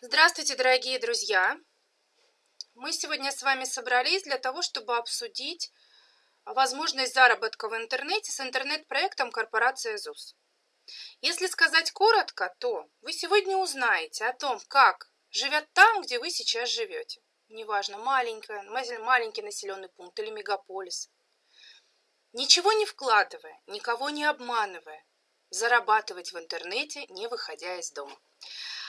Здравствуйте, дорогие друзья! Мы сегодня с вами собрались для того, чтобы обсудить возможность заработка в интернете с интернет-проектом корпорация ЗУС. Если сказать коротко, то вы сегодня узнаете о том, как живят там, где вы сейчас живете. Неважно, маленькая, маленький населенный пункт или мегаполис. Ничего не вкладывая, никого не обманывая, зарабатывать в интернете, не выходя из дома.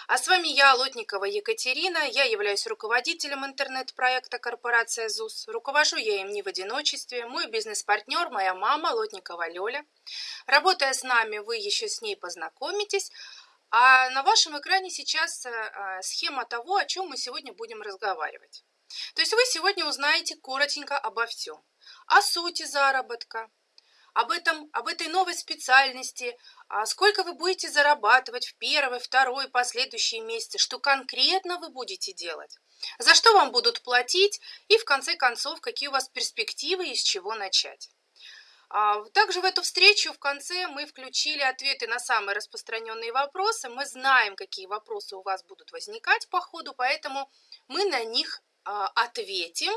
А с вами я, Лотникова Екатерина. Я являюсь руководителем интернет-проекта корпорация ЗУС. Руковожу я им не в одиночестве. Мой бизнес-партнер, моя мама Лотникова Лёля. Работая с нами, вы еще с ней познакомитесь. А на вашем экране сейчас а, схема того, о чем мы сегодня будем разговаривать. То есть вы сегодня узнаете коротенько обо всем. О сути заработка, об, этом, об этой новой специальности, а сколько вы будете зарабатывать в первый, второй, последующие месяцы, что конкретно вы будете делать, за что вам будут платить? И, в конце концов, какие у вас перспективы и с чего начать. А, также в эту встречу в конце мы включили ответы на самые распространенные вопросы. Мы знаем, какие вопросы у вас будут возникать по ходу, поэтому мы на них а, ответим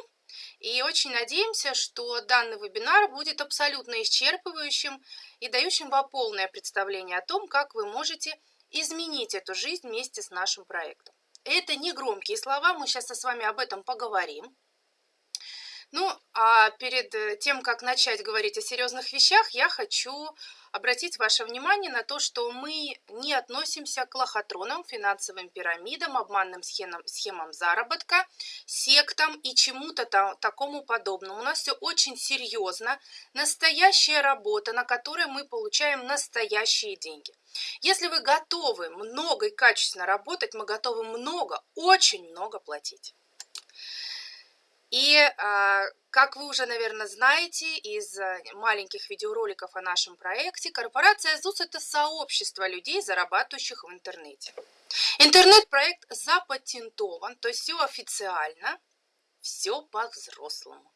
и очень надеемся, что данный вебинар будет абсолютно исчерпывающим и дающим вам полное представление о том, как вы можете изменить эту жизнь вместе с нашим проектом. Это не громкие слова, мы сейчас с вами об этом поговорим. Ну, а перед э, тем, как начать говорить о серьезных вещах, я хочу обратить ваше внимание на то, что мы не относимся к лохотронам, финансовым пирамидам, обманным схемам, схемам заработка, сектам и чему-то такому подобному. У нас все очень серьезно, настоящая работа, на которой мы получаем настоящие деньги. Если вы готовы много и качественно работать, мы готовы много, очень много платить. И, а, как вы уже, наверное, знаете из э, маленьких видеороликов о нашем проекте, корпорация ЗУС – это сообщество людей, зарабатывающих в интернете. Интернет-проект запатентован, то есть все официально, все по-взрослому.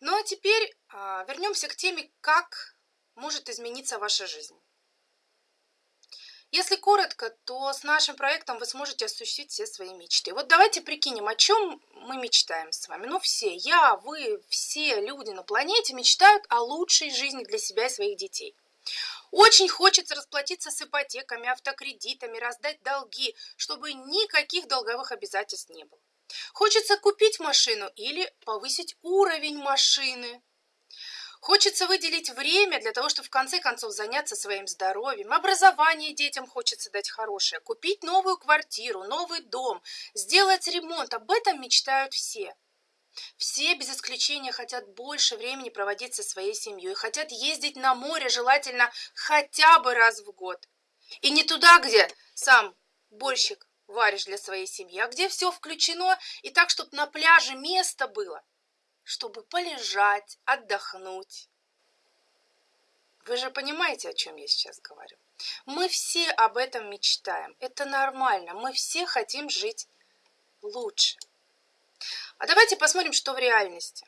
Ну а теперь а, вернемся к теме, как может измениться ваша жизнь. Если коротко, то с нашим проектом вы сможете осуществить все свои мечты. Вот давайте прикинем, о чем мы мечтаем с вами. Ну все, я, вы, все люди на планете мечтают о лучшей жизни для себя и своих детей. Очень хочется расплатиться с ипотеками, автокредитами, раздать долги, чтобы никаких долговых обязательств не было. Хочется купить машину или повысить уровень машины. Хочется выделить время для того, чтобы в конце концов заняться своим здоровьем. Образование детям хочется дать хорошее. Купить новую квартиру, новый дом, сделать ремонт. Об этом мечтают все. Все без исключения хотят больше времени проводить со своей семьей. Хотят ездить на море, желательно хотя бы раз в год. И не туда, где сам борщик варишь для своей семьи, а где все включено и так, чтобы на пляже место было – чтобы полежать, отдохнуть. Вы же понимаете, о чем я сейчас говорю? Мы все об этом мечтаем. Это нормально. Мы все хотим жить лучше. А давайте посмотрим, что в реальности.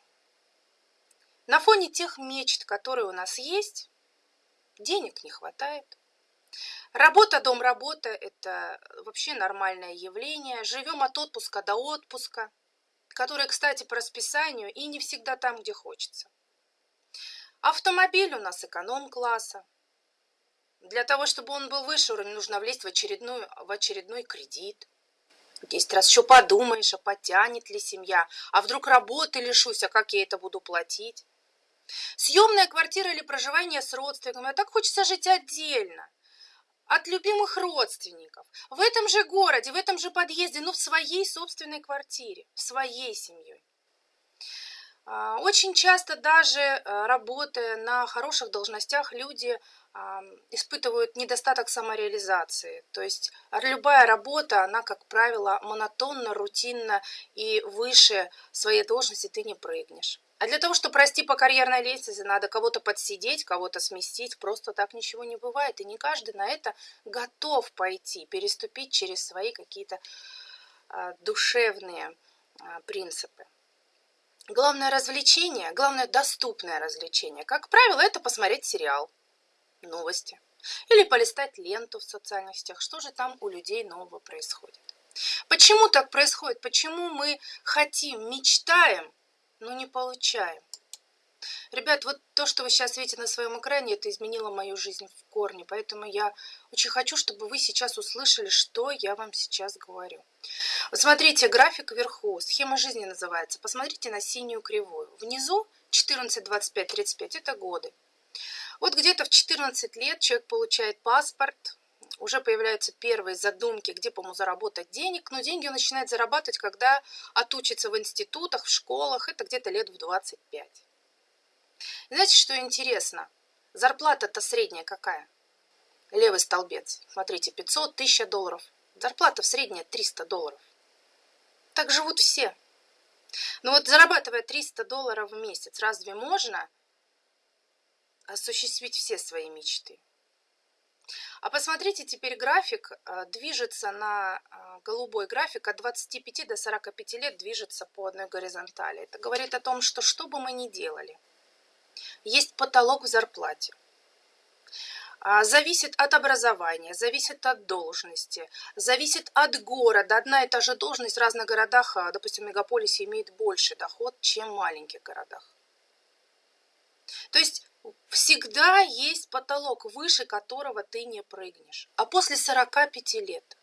На фоне тех мечт, которые у нас есть, денег не хватает. Работа, дом, работа – это вообще нормальное явление. Живем от отпуска до отпуска – который, кстати, по расписанию и не всегда там, где хочется. Автомобиль у нас эконом-класса. Для того, чтобы он был выше уровня, нужно влезть в, очередную, в очередной кредит. Десять раз еще подумаешь, а потянет ли семья, а вдруг работы лишусь, а как я это буду платить. Съемная квартира или проживание с родственниками, а так хочется жить отдельно от любимых родственников, в этом же городе, в этом же подъезде, но в своей собственной квартире, в своей семьей. А, очень часто даже э, работая на хороших должностях, люди испытывают недостаток самореализации. То есть любая работа, она, как правило, монотонна, рутинна и выше своей должности ты не прыгнешь. А для того, чтобы расти по карьерной лестнице, надо кого-то подсидеть, кого-то сместить. Просто так ничего не бывает. И не каждый на это готов пойти, переступить через свои какие-то а, душевные а, принципы. Главное развлечение, главное доступное развлечение, как правило, это посмотреть сериал, новости. Или полистать ленту в социальных сетях, что же там у людей нового происходит. Почему так происходит? Почему мы хотим, мечтаем, но не получаем? Ребят, вот то, что вы сейчас видите на своем экране, это изменило мою жизнь в корне. Поэтому я очень хочу, чтобы вы сейчас услышали, что я вам сейчас говорю. Вот смотрите, график вверху, схема жизни называется. Посмотрите на синюю кривую. Внизу 14, 25, 35 – это годы. Вот где-то в 14 лет человек получает паспорт, уже появляются первые задумки, где по ему заработать денег, но деньги он начинает зарабатывать, когда отучится в институтах, в школах, это где-то лет в 25. Знаете, что интересно? Зарплата-то средняя какая? Левый столбец. Смотрите, 500, 1000 долларов. Зарплата в средняя 300 долларов. Так живут все. Но вот зарабатывая 300 долларов в месяц, разве можно осуществить все свои мечты? А посмотрите, теперь график э, движется на э, голубой график от 25 до 45 лет движется по одной горизонтали. Это говорит о том, что что бы мы ни делали, есть потолок в зарплате. А, зависит от образования, зависит от должности, зависит от города. Одна и та же должность в разных городах, а, допустим, в мегаполисе имеет больше доход, чем в маленьких городах. То есть всегда есть потолок, выше которого ты не прыгнешь. А после 45 лет,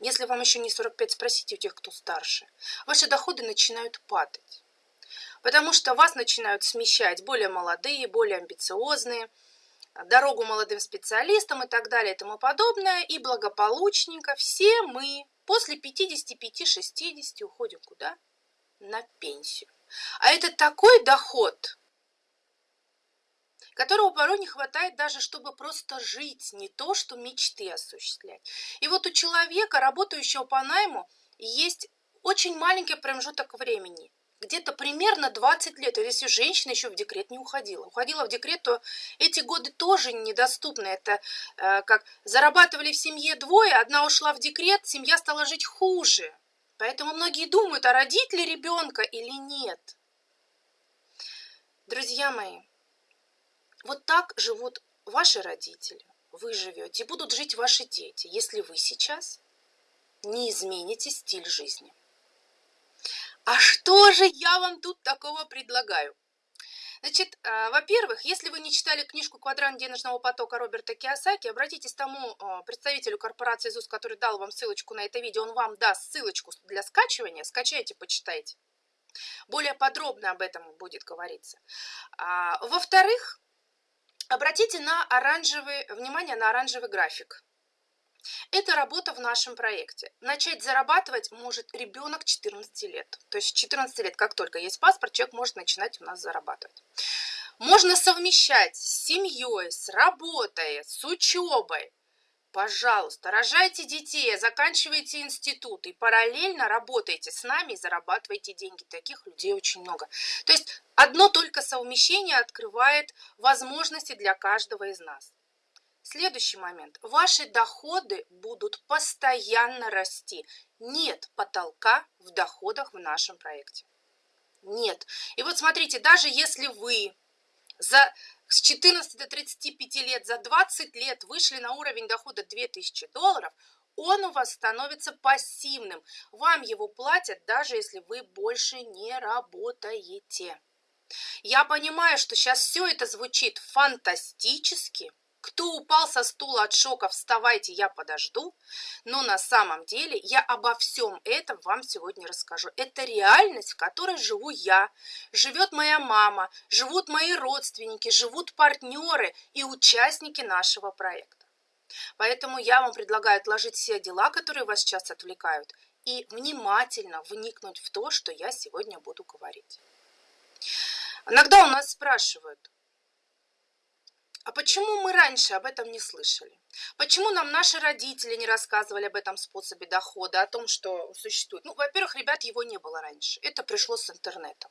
если вам еще не 45, спросите у тех, кто старше, ваши доходы начинают падать. Потому что вас начинают смещать более молодые, более амбициозные, дорогу молодым специалистам и так далее и тому подобное. И благополучненько все мы после 55-60 уходим куда? На пенсию. А это такой доход, которого порой не хватает даже, чтобы просто жить, не то, что мечты осуществлять. И вот у человека, работающего по найму, есть очень маленький промежуток времени. Где-то примерно 20 лет, если женщина еще в декрет не уходила. Уходила в декрет, то эти годы тоже недоступны. Это э, как зарабатывали в семье двое, одна ушла в декрет, семья стала жить хуже. Поэтому многие думают, а родить ли ребенка или нет. Друзья мои, вот так живут ваши родители, вы живете, и будут жить ваши дети, если вы сейчас не измените стиль жизни. А что же я вам тут такого предлагаю? Значит, э, во-первых, если вы не читали книжку «Квадрант денежного потока» Роберта Киосаки, обратитесь к тому э, представителю корпорации ЗУС, который дал вам ссылочку на это видео, он вам даст ссылочку для скачивания, скачайте, почитайте. Более подробно об этом будет говориться. А, во-вторых, Обратите на оранжевый, внимание на оранжевый график. Это работа в нашем проекте. Начать зарабатывать может ребенок 14 лет. То есть 14 лет, как только есть паспорт, человек может начинать у нас зарабатывать. Можно совмещать с семьей, с работой, с учебой. Пожалуйста, рожайте детей, заканчивайте институт и параллельно работайте с нами и зарабатывайте деньги. Таких людей очень много. То есть одно только совмещение открывает возможности для каждого из нас. Следующий момент. Ваши доходы будут постоянно расти. Нет потолка в доходах в нашем проекте. Нет. И вот смотрите, даже если вы за с 14 до 35 лет за 20 лет вышли на уровень дохода 2000 долларов, он у вас становится пассивным. Вам его платят, даже если вы больше не работаете. Я понимаю, что сейчас все это звучит фантастически, кто упал со стула от шока, вставайте, я подожду. Но на самом деле я обо всем этом вам сегодня расскажу. Это реальность, в которой живу я, живет моя мама, живут мои родственники, живут партнеры и участники нашего проекта. Поэтому я вам предлагаю отложить все дела, которые вас сейчас отвлекают, и внимательно вникнуть в то, что я сегодня буду говорить. Иногда у нас спрашивают, а почему мы раньше об этом не слышали? Почему нам наши родители не рассказывали об этом способе дохода, о том, что существует? Ну, во-первых, ребят, его не было раньше. Это пришло с интернетом.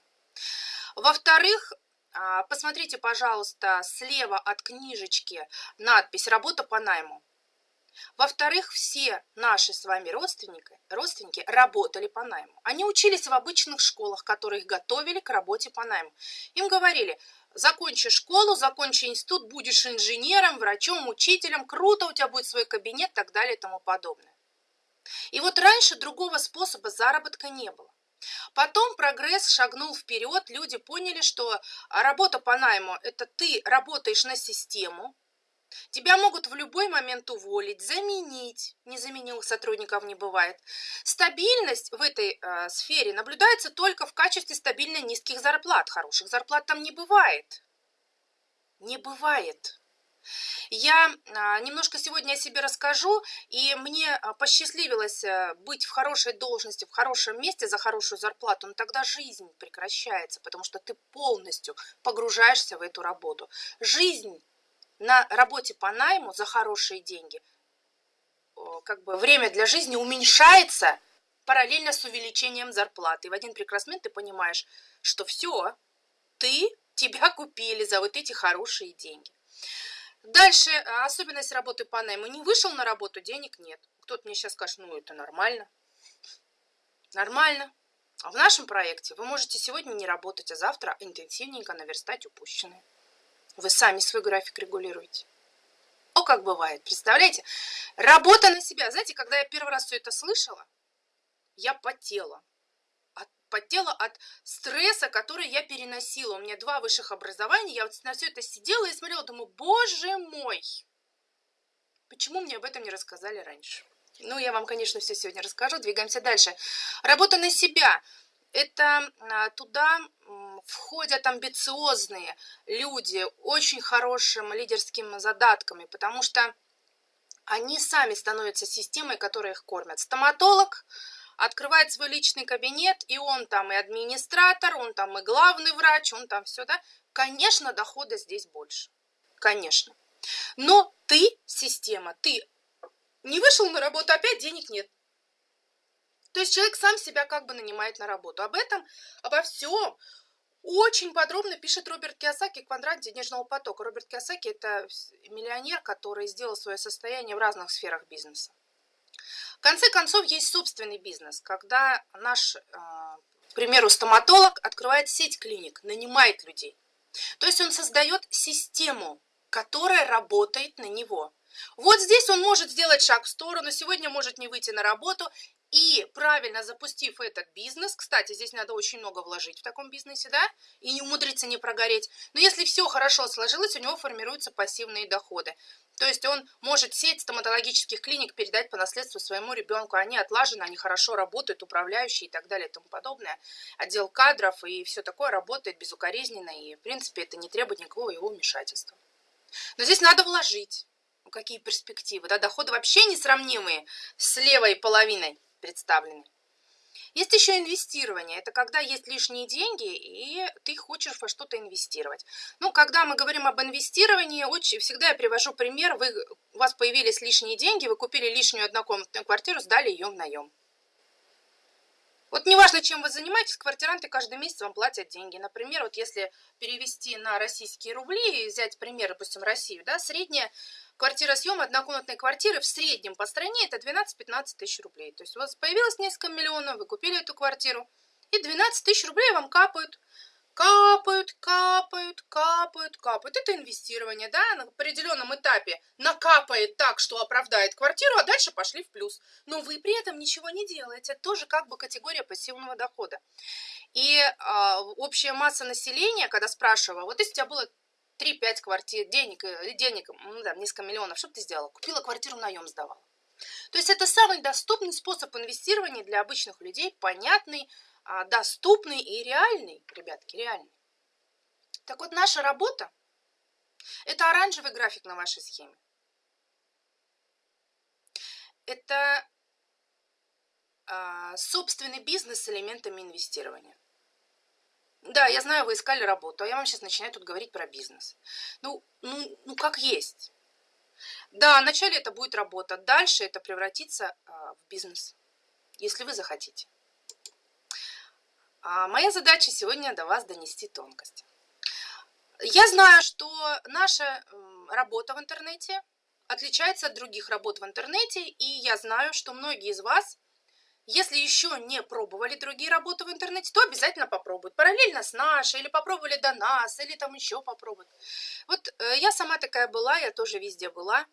Во-вторых, а, посмотрите, пожалуйста, слева от книжечки надпись «Работа по найму». Во-вторых, все наши с вами родственники, родственники работали по найму. Они учились в обычных школах, которые их готовили к работе по найму. Им говорили, закончи школу, закончи институт, будешь инженером, врачом, учителем, круто, у тебя будет свой кабинет и так далее и тому подобное. И вот раньше другого способа заработка не было. Потом прогресс шагнул вперед, люди поняли, что работа по найму – это ты работаешь на систему, Тебя могут в любой момент уволить, заменить. Незаменимых сотрудников не бывает. Стабильность в этой э, сфере наблюдается только в качестве стабильно низких зарплат. Хороших зарплат там не бывает. Не бывает. Я а, немножко сегодня о себе расскажу, и мне а, посчастливилось э, быть в хорошей должности, в хорошем месте за хорошую зарплату, но тогда жизнь прекращается, потому что ты полностью погружаешься в эту работу. Жизнь на работе по найму за хорошие деньги как бы время для жизни уменьшается параллельно с увеличением зарплаты. И в один прекрасный момент ты понимаешь, что все, ты, тебя купили за вот эти хорошие деньги. Дальше, а, особенность работы по найму. Не вышел на работу, денег нет. Кто-то мне сейчас скажет, ну это нормально. Нормально. А в нашем проекте вы можете сегодня не работать, а завтра интенсивненько наверстать упущенное. Вы сами свой график регулируете. О, как бывает, представляете? Работа на себя. Знаете, когда я первый раз все это слышала, я потела. От, потела от стресса, который я переносила. У меня два высших образования. Я вот на все это сидела и смотрела, думаю, боже мой, почему мне об этом не рассказали раньше? Ну, я вам, конечно, все сегодня расскажу. Двигаемся дальше. Работа на себя. Это а, туда входят амбициозные люди, очень хорошим лидерскими задатками, потому что они сами становятся системой, которая их кормят. Стоматолог открывает свой личный кабинет, и он там и администратор, он там и главный врач, он там все, да. Конечно, дохода здесь больше. Конечно. Но ты, система, ты не вышел на работу, опять денег нет. То есть человек сам себя как бы нанимает на работу. Об этом, обо всем очень подробно пишет Роберт Киосаки «Квадрант денежного потока». Роберт Киосаки – это миллионер, который сделал свое состояние в разных сферах бизнеса. В конце концов, есть собственный бизнес, когда наш, а, к примеру, стоматолог открывает сеть клиник, нанимает людей. То есть он создает систему, которая работает на него. Вот здесь он может сделать шаг в сторону, сегодня может не выйти на работу, и правильно запустив этот бизнес, кстати, здесь надо очень много вложить в таком бизнесе, да, и не умудриться не прогореть. Но если все хорошо сложилось, у него формируются пассивные доходы. То есть он может сеть стоматологических клиник передать по наследству своему ребенку. Они отлажены, они хорошо работают, управляющие и так далее и тому подобное. Отдел кадров и все такое работает безукоризненно, и в принципе это не требует никакого его вмешательства. Но здесь надо вложить. Какие перспективы, да, доходы вообще несравнимые с левой половиной представлены. Есть еще инвестирование. Это когда есть лишние деньги, и ты хочешь во что-то инвестировать. Ну, когда мы говорим об инвестировании, очень, всегда я привожу пример. Вы, у вас появились лишние деньги, вы купили лишнюю однокомнатную квартиру, сдали ее в наем. Вот неважно, чем вы занимаетесь, квартиранты каждый месяц вам платят деньги. Например, вот если перевести на российские рубли и взять пример, допустим, Россию, да, средняя квартира съем однокомнатной квартиры в среднем по стране это 12-15 тысяч рублей. То есть у вас появилось несколько миллионов, вы купили эту квартиру, и 12 тысяч рублей вам капают. Капают, капают, капают, капают. Это инвестирование, да, на определенном этапе накапает так, что оправдает квартиру, а дальше пошли в плюс. Но вы при этом ничего не делаете. Это тоже как бы категория пассивного дохода. И а, общая масса населения, когда спрашивала, вот если у тебя было 3-5 квартир, денег, э, денег, ну да, несколько миллионов, что бы ты сделала? Купила квартиру, наем сдавала. То есть это самый доступный способ инвестирования для обычных людей, понятный, а, доступный и реальный, ребятки, реальный. Так вот, наша работа – это оранжевый график на вашей схеме. Это а, собственный бизнес с элементами инвестирования. Да, я знаю, вы искали работу, а я вам сейчас начинаю тут говорить про бизнес. Ну, ну, ну как есть. Да, вначале это будет работа, дальше это превратится а, в бизнес, если вы захотите. А моя задача сегодня до вас донести тонкость. Я знаю, что наша работа в интернете отличается от других работ в интернете, и я знаю, что многие из вас Если еще не пробовали другие работы в интернете, то обязательно попробуют. Параллельно с нашей, или попробовали до нас, или там еще попробуют. Вот э, я сама такая была, я тоже везде была.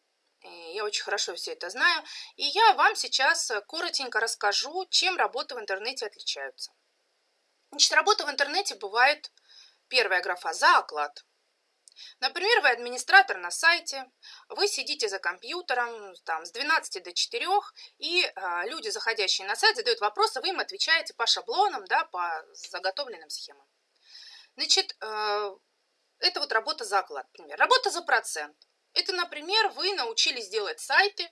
Я очень хорошо все это знаю. И я вам сейчас коротенько расскажу, чем работы в интернете отличаются. Значит, работа в интернете бывает, первая графа за оклад. Например, вы администратор на сайте, вы сидите за компьютером там, с 12 до 4, и а, люди, заходящие на сайт, задают вопросы, вы им отвечаете по шаблонам, да, по заготовленным схемам. Значит, э, это вот работа за оклад, например. Работа за процент. Это, например, вы научились делать сайты,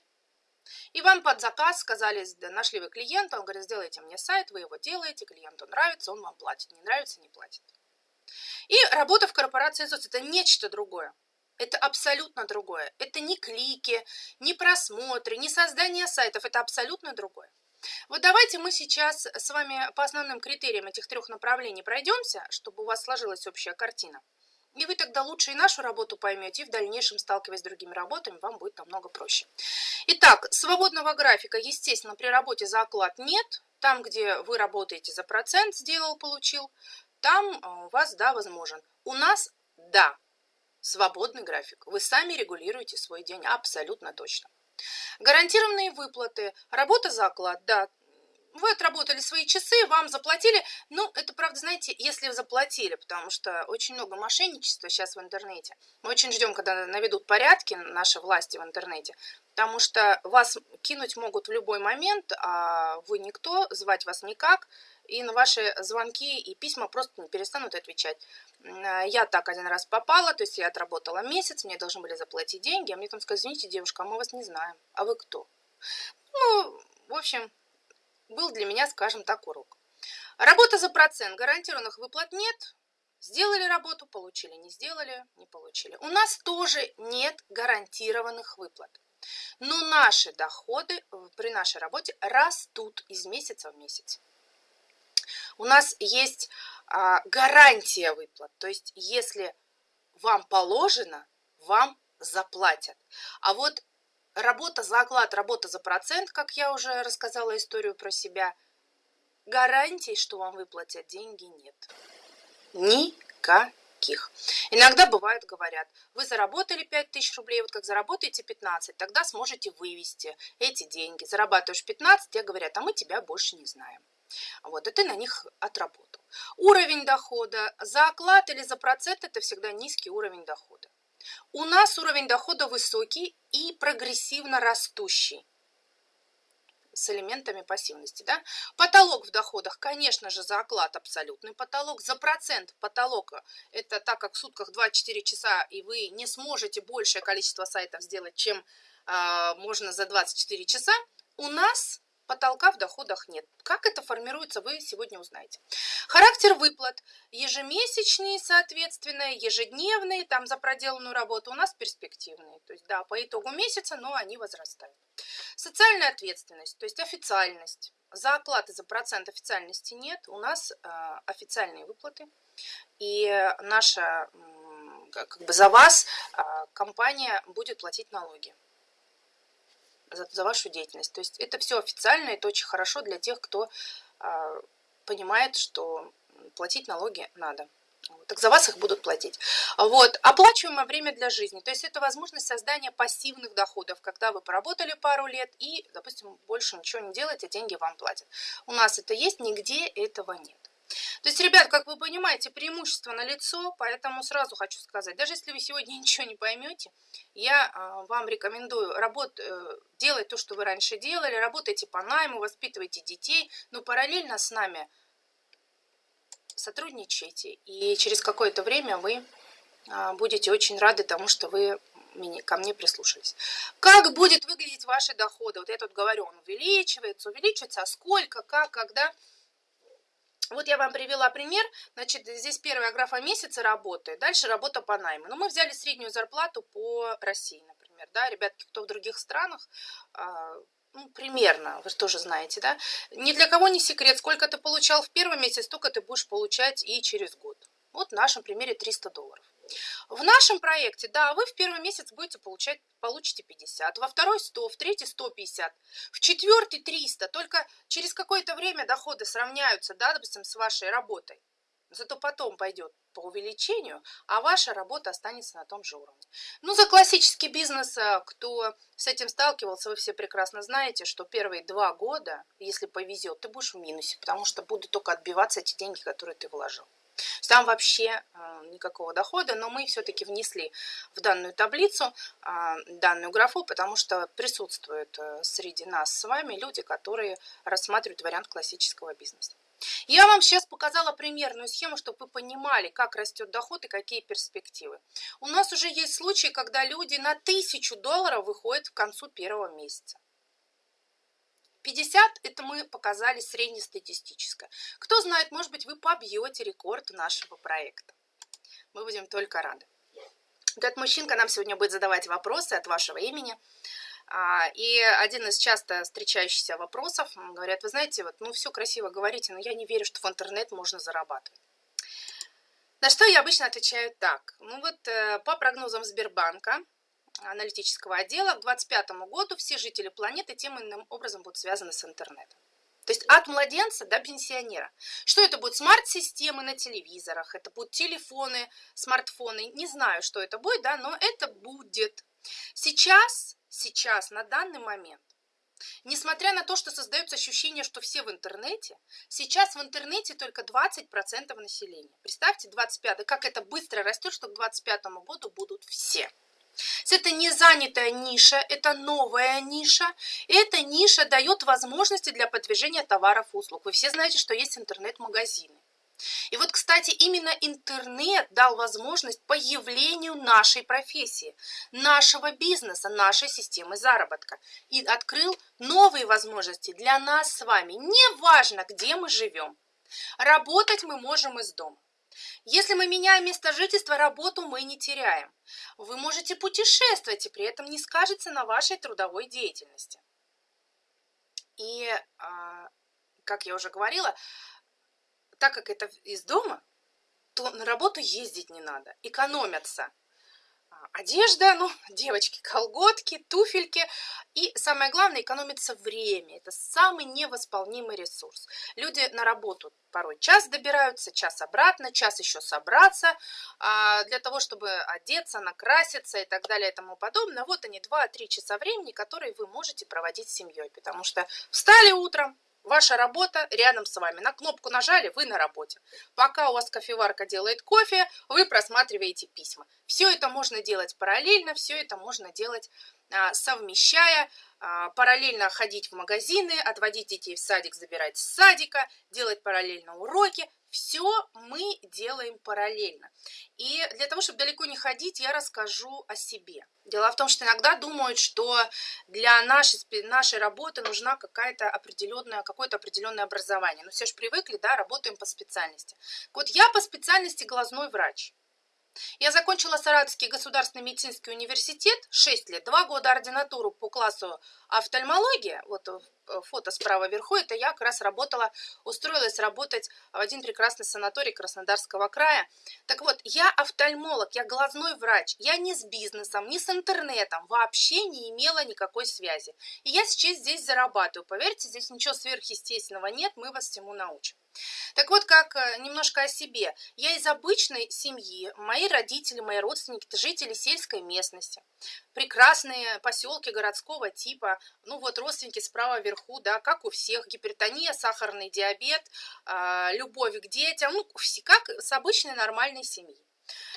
и вам под заказ сказали, нашли вы клиента, он говорит, сделайте мне сайт, вы его делаете, клиенту нравится, он вам платит, не нравится, не платит. И работа в корпорации ЗОС – это нечто другое. Это абсолютно другое. Это не клики, не просмотры, не создание сайтов. Это абсолютно другое. Вот давайте мы сейчас с вами по основным критериям этих трех направлений пройдемся, чтобы у вас сложилась общая картина. И вы тогда лучше и нашу работу поймете, и в дальнейшем, сталкиваясь с другими работами, вам будет намного проще. Итак, свободного графика, естественно, при работе за оклад нет. Там, где вы работаете за процент, сделал, получил, там а, у вас, да, возможен. У нас, да, свободный график. Вы сами регулируете свой день абсолютно точно. Гарантированные выплаты, работа за оклад, да, вы отработали свои часы, вам заплатили. Ну, это правда, знаете, если заплатили, потому что очень много мошенничества сейчас в интернете. Мы очень ждем, когда наведут порядки наши власти в интернете, потому что вас кинуть могут в любой момент, а вы никто, звать вас никак и на ваши звонки и письма просто не перестанут отвечать. Я так один раз попала, то есть я отработала месяц, мне должны были заплатить деньги, а мне там сказали, извините, девушка, а мы вас не знаем, а вы кто? Ну, в общем, был для меня, скажем так, урок. Работа за процент, гарантированных выплат нет, Сделали работу, получили, не сделали, не получили. У нас тоже нет гарантированных выплат. Но наши доходы при нашей работе растут из месяца в месяц у нас есть а, гарантия выплат. То есть, если вам положено, вам заплатят. А вот работа за оклад, работа за процент, как я уже рассказала историю про себя, гарантий, что вам выплатят деньги, нет. Никаких. Иногда бывает, говорят, вы заработали 5000 рублей, вот как заработаете 15, тогда сможете вывести эти деньги. Зарабатываешь 15, тебе говорят, а мы тебя больше не знаем. Вот, и ты на них отработал. Уровень дохода за оклад или за процент – это всегда низкий уровень дохода. У нас уровень дохода высокий и прогрессивно растущий с элементами пассивности. Да? Потолок в доходах, конечно же, за оклад абсолютный потолок. За процент потолока – это так как в сутках 24 часа, и вы не сможете большее количество сайтов сделать, чем э, можно за 24 часа. У нас потолка в доходах нет. Как это формируется, вы сегодня узнаете. Характер выплат ежемесячные, соответственно, ежедневные, там за проделанную работу у нас перспективные. То есть, да, по итогу месяца, но они возрастают. Социальная ответственность, то есть официальность. За оклад за процент официальности нет, у нас э, официальные выплаты. И наша, как бы за вас э, компания будет платить налоги за, за вашу деятельность. То есть это все официально, это очень хорошо для тех, кто а, понимает, что платить налоги надо. Так за вас их будут платить. Вот. Оплачиваемое время для жизни. То есть это возможность создания пассивных доходов, когда вы поработали пару лет и, допустим, больше ничего не делаете, деньги вам платят. У нас это есть, нигде этого нет. То есть, ребят, как вы понимаете, преимущество на лицо, поэтому сразу хочу сказать, даже если вы сегодня ничего не поймете, я а, вам рекомендую работ, э, делать то, что вы раньше делали, работайте по найму, воспитывайте детей, но параллельно с нами сотрудничайте, и через какое-то время вы а, будете очень рады тому, что вы ко мне прислушались. Как будет выглядеть ваши доходы? Вот я тут говорю, он увеличивается, увеличивается, а сколько, как, когда? Вот я вам привела пример. Значит, здесь первая графа месяца работы, дальше работа по найму. Но мы взяли среднюю зарплату по России, например. Да, ребятки, кто в других странах, а, ну, примерно, вы тоже знаете, да. Ни для кого не секрет, сколько ты получал в первый месяц, столько ты будешь получать и через год. Вот в нашем примере 300 долларов. В нашем проекте, да, вы в первый месяц будете получать, получите 50, во второй 100, в третий 150, в четвертый 300. Только через какое-то время доходы сравняются, да, допустим, с вашей работой. Зато потом пойдет по увеличению, а ваша работа останется на том же уровне. Ну, за классический бизнес, э, кто с этим сталкивался, вы все прекрасно знаете, что первые два года, если повезет, ты будешь в минусе, потому что будут только отбиваться эти деньги, которые ты вложил. Там вообще э, никакого дохода, но мы все-таки внесли в данную таблицу э, данную графу, потому что присутствуют среди нас с вами люди, которые рассматривают вариант классического бизнеса. Я вам сейчас показала примерную схему, чтобы вы понимали, как растет доход и какие перспективы. У нас уже есть случаи, когда люди на тысячу долларов выходят к концу первого месяца. 50 это мы показали среднестатистическое. Кто знает, может быть, вы побьете рекорд нашего проекта. Мы будем только рады. Этот мужчинка нам сегодня будет задавать вопросы от вашего имени. А, и один из часто встречающихся вопросов, говорят, вы знаете, вот, ну все красиво говорите, но я не верю, что в интернет можно зарабатывать. На что я обычно отвечаю так. Ну вот э, по прогнозам Сбербанка, аналитического отдела, к 2025 году все жители планеты тем или иным образом будут связаны с интернетом. То есть от младенца до пенсионера. Что это будет? Смарт-системы на телевизорах, это будут телефоны, смартфоны. Не знаю, что это будет, да, но это будет. Сейчас сейчас, на данный момент, несмотря на то, что создается ощущение, что все в интернете, сейчас в интернете только 20% населения. Представьте, 25 как это быстро растет, что к 25 году будут все. Это не занятая ниша, это новая ниша. И эта ниша дает возможности для продвижения товаров и услуг. Вы все знаете, что есть интернет-магазины. И вот, кстати, именно интернет дал возможность появлению нашей профессии, нашего бизнеса, нашей системы заработка. И открыл новые возможности для нас с вами. Неважно, где мы живем. Работать мы можем из дома. Если мы меняем место жительства, работу мы не теряем. Вы можете путешествовать, и при этом не скажется на вашей трудовой деятельности. И, а, как я уже говорила, так как это из дома, то на работу ездить не надо, экономятся одежда, ну, девочки, колготки, туфельки. И самое главное, экономится время. Это самый невосполнимый ресурс. Люди на работу порой час добираются, час обратно, час еще собраться а, для того, чтобы одеться, накраситься и так далее и тому подобное. Вот они, 2-3 часа времени, которые вы можете проводить с семьей. Потому что встали утром, Ваша работа рядом с вами. На кнопку нажали, вы на работе. Пока у вас кофеварка делает кофе, вы просматриваете письма. Все это можно делать параллельно, все это можно делать а, совмещая, а, параллельно ходить в магазины, отводить детей в садик, забирать с садика, делать параллельно уроки. Все мы делаем параллельно. И для того, чтобы далеко не ходить, я расскажу о себе. Дело в том, что иногда думают, что для нашей, нашей работы нужна какая-то определенная, какое-то определенное образование. Но все же привыкли, да, работаем по специальности. Вот я по специальности глазной врач. Я закончила Саратовский государственный медицинский университет, 6 лет, 2 года ординатуру по классу офтальмология, вот фото справа вверху, это я как раз работала, устроилась работать в один прекрасный санаторий Краснодарского края. Так вот, я офтальмолог, я глазной врач, я ни с бизнесом, ни с интернетом вообще не имела никакой связи. И я сейчас здесь зарабатываю, поверьте, здесь ничего сверхъестественного нет, мы вас всему научим. Так вот, как э, немножко о себе. Я из обычной семьи, мои родители, мои родственники, это жители сельской местности. Прекрасные поселки городского типа, ну вот родственники справа вверху, да, как у всех, гипертония, сахарный диабет, а, любовь к детям, ну, как с обычной нормальной семьи.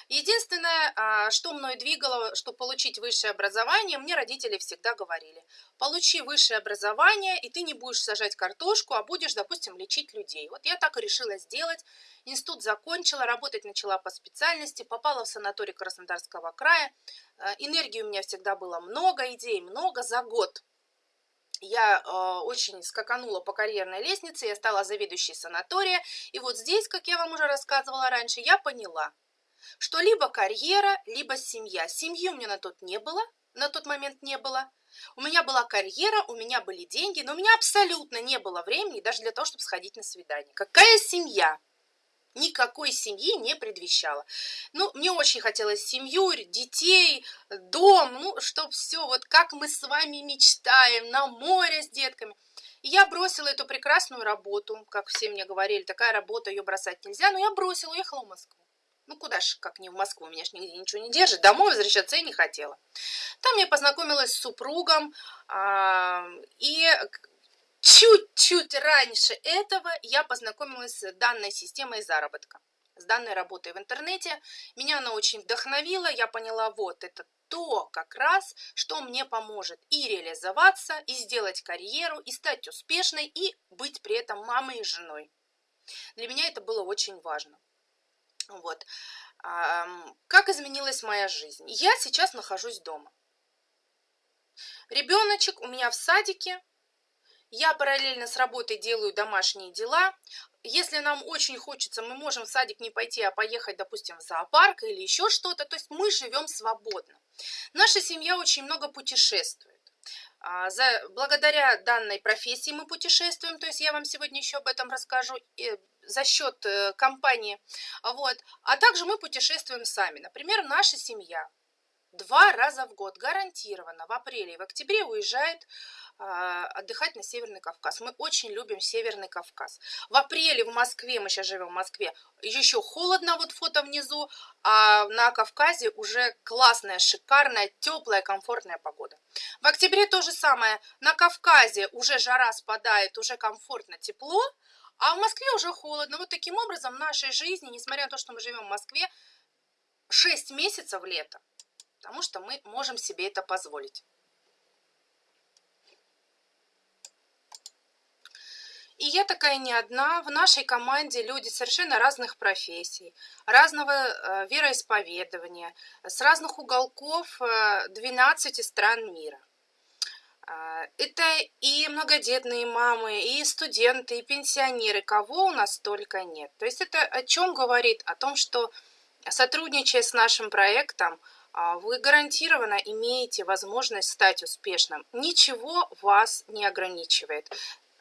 Единственное, а, что мной двигало, чтобы получить высшее образование, мне родители всегда говорили, получи высшее образование, и ты не будешь сажать картошку, а будешь, допустим, лечить людей. Вот я так и решила сделать. Институт закончила, работать начала по специальности, попала в санаторий Краснодарского края. А, энергии у меня всегда было много, идей много за год я э, очень скаканула по карьерной лестнице, я стала заведующей санатория. И вот здесь, как я вам уже рассказывала раньше, я поняла, что либо карьера, либо семья. Семьи у меня на тот не было, на тот момент не было. У меня была карьера, у меня были деньги, но у меня абсолютно не было времени даже для того, чтобы сходить на свидание. Какая семья? Никакой семьи не предвещало. Ну, мне очень хотелось семью, детей, дом, ну, чтоб все, вот как мы с вами мечтаем, на море с детками. И я бросила эту прекрасную работу, как все мне говорили, такая работа, ее бросать нельзя, но я бросила, уехала в Москву. Ну, куда ж, как не в Москву, меня ж нигде ничего не держит, домой возвращаться я не хотела. Там я познакомилась с супругом, а, и чуть-чуть раньше этого я познакомилась с данной системой заработка, с данной работой в интернете. Меня она очень вдохновила, я поняла, вот, это то как раз, что мне поможет и реализоваться, и сделать карьеру, и стать успешной, и быть при этом мамой и женой. Для меня это было очень важно. Вот. Как изменилась моя жизнь? Я сейчас нахожусь дома. Ребеночек у меня в садике, я параллельно с работой делаю домашние дела. Если нам очень хочется, мы можем в садик не пойти, а поехать, допустим, в зоопарк или еще что-то. То есть мы живем свободно. Наша семья очень много путешествует. А, за, благодаря данной профессии мы путешествуем, то есть я вам сегодня еще об этом расскажу э, за счет э, компании. Вот. А также мы путешествуем сами. Например, наша семья два раза в год гарантированно в апреле и в октябре уезжает отдыхать на Северный Кавказ. Мы очень любим Северный Кавказ. В апреле в Москве, мы сейчас живем в Москве, еще холодно, вот фото внизу, а на Кавказе уже классная, шикарная, теплая, комфортная погода. В октябре то же самое. На Кавказе уже жара спадает, уже комфортно, тепло, а в Москве уже холодно. Вот таким образом в нашей жизни, несмотря на то, что мы живем в Москве, 6 месяцев лета, потому что мы можем себе это позволить. И я такая не одна. В нашей команде люди совершенно разных профессий, разного э, вероисповедования, с разных уголков 12 э, стран мира. Э, это и многодетные мамы, и студенты, и пенсионеры, кого у нас только нет. То есть это о чем говорит? О том, что сотрудничая с нашим проектом, вы гарантированно имеете возможность стать успешным. Ничего вас не ограничивает.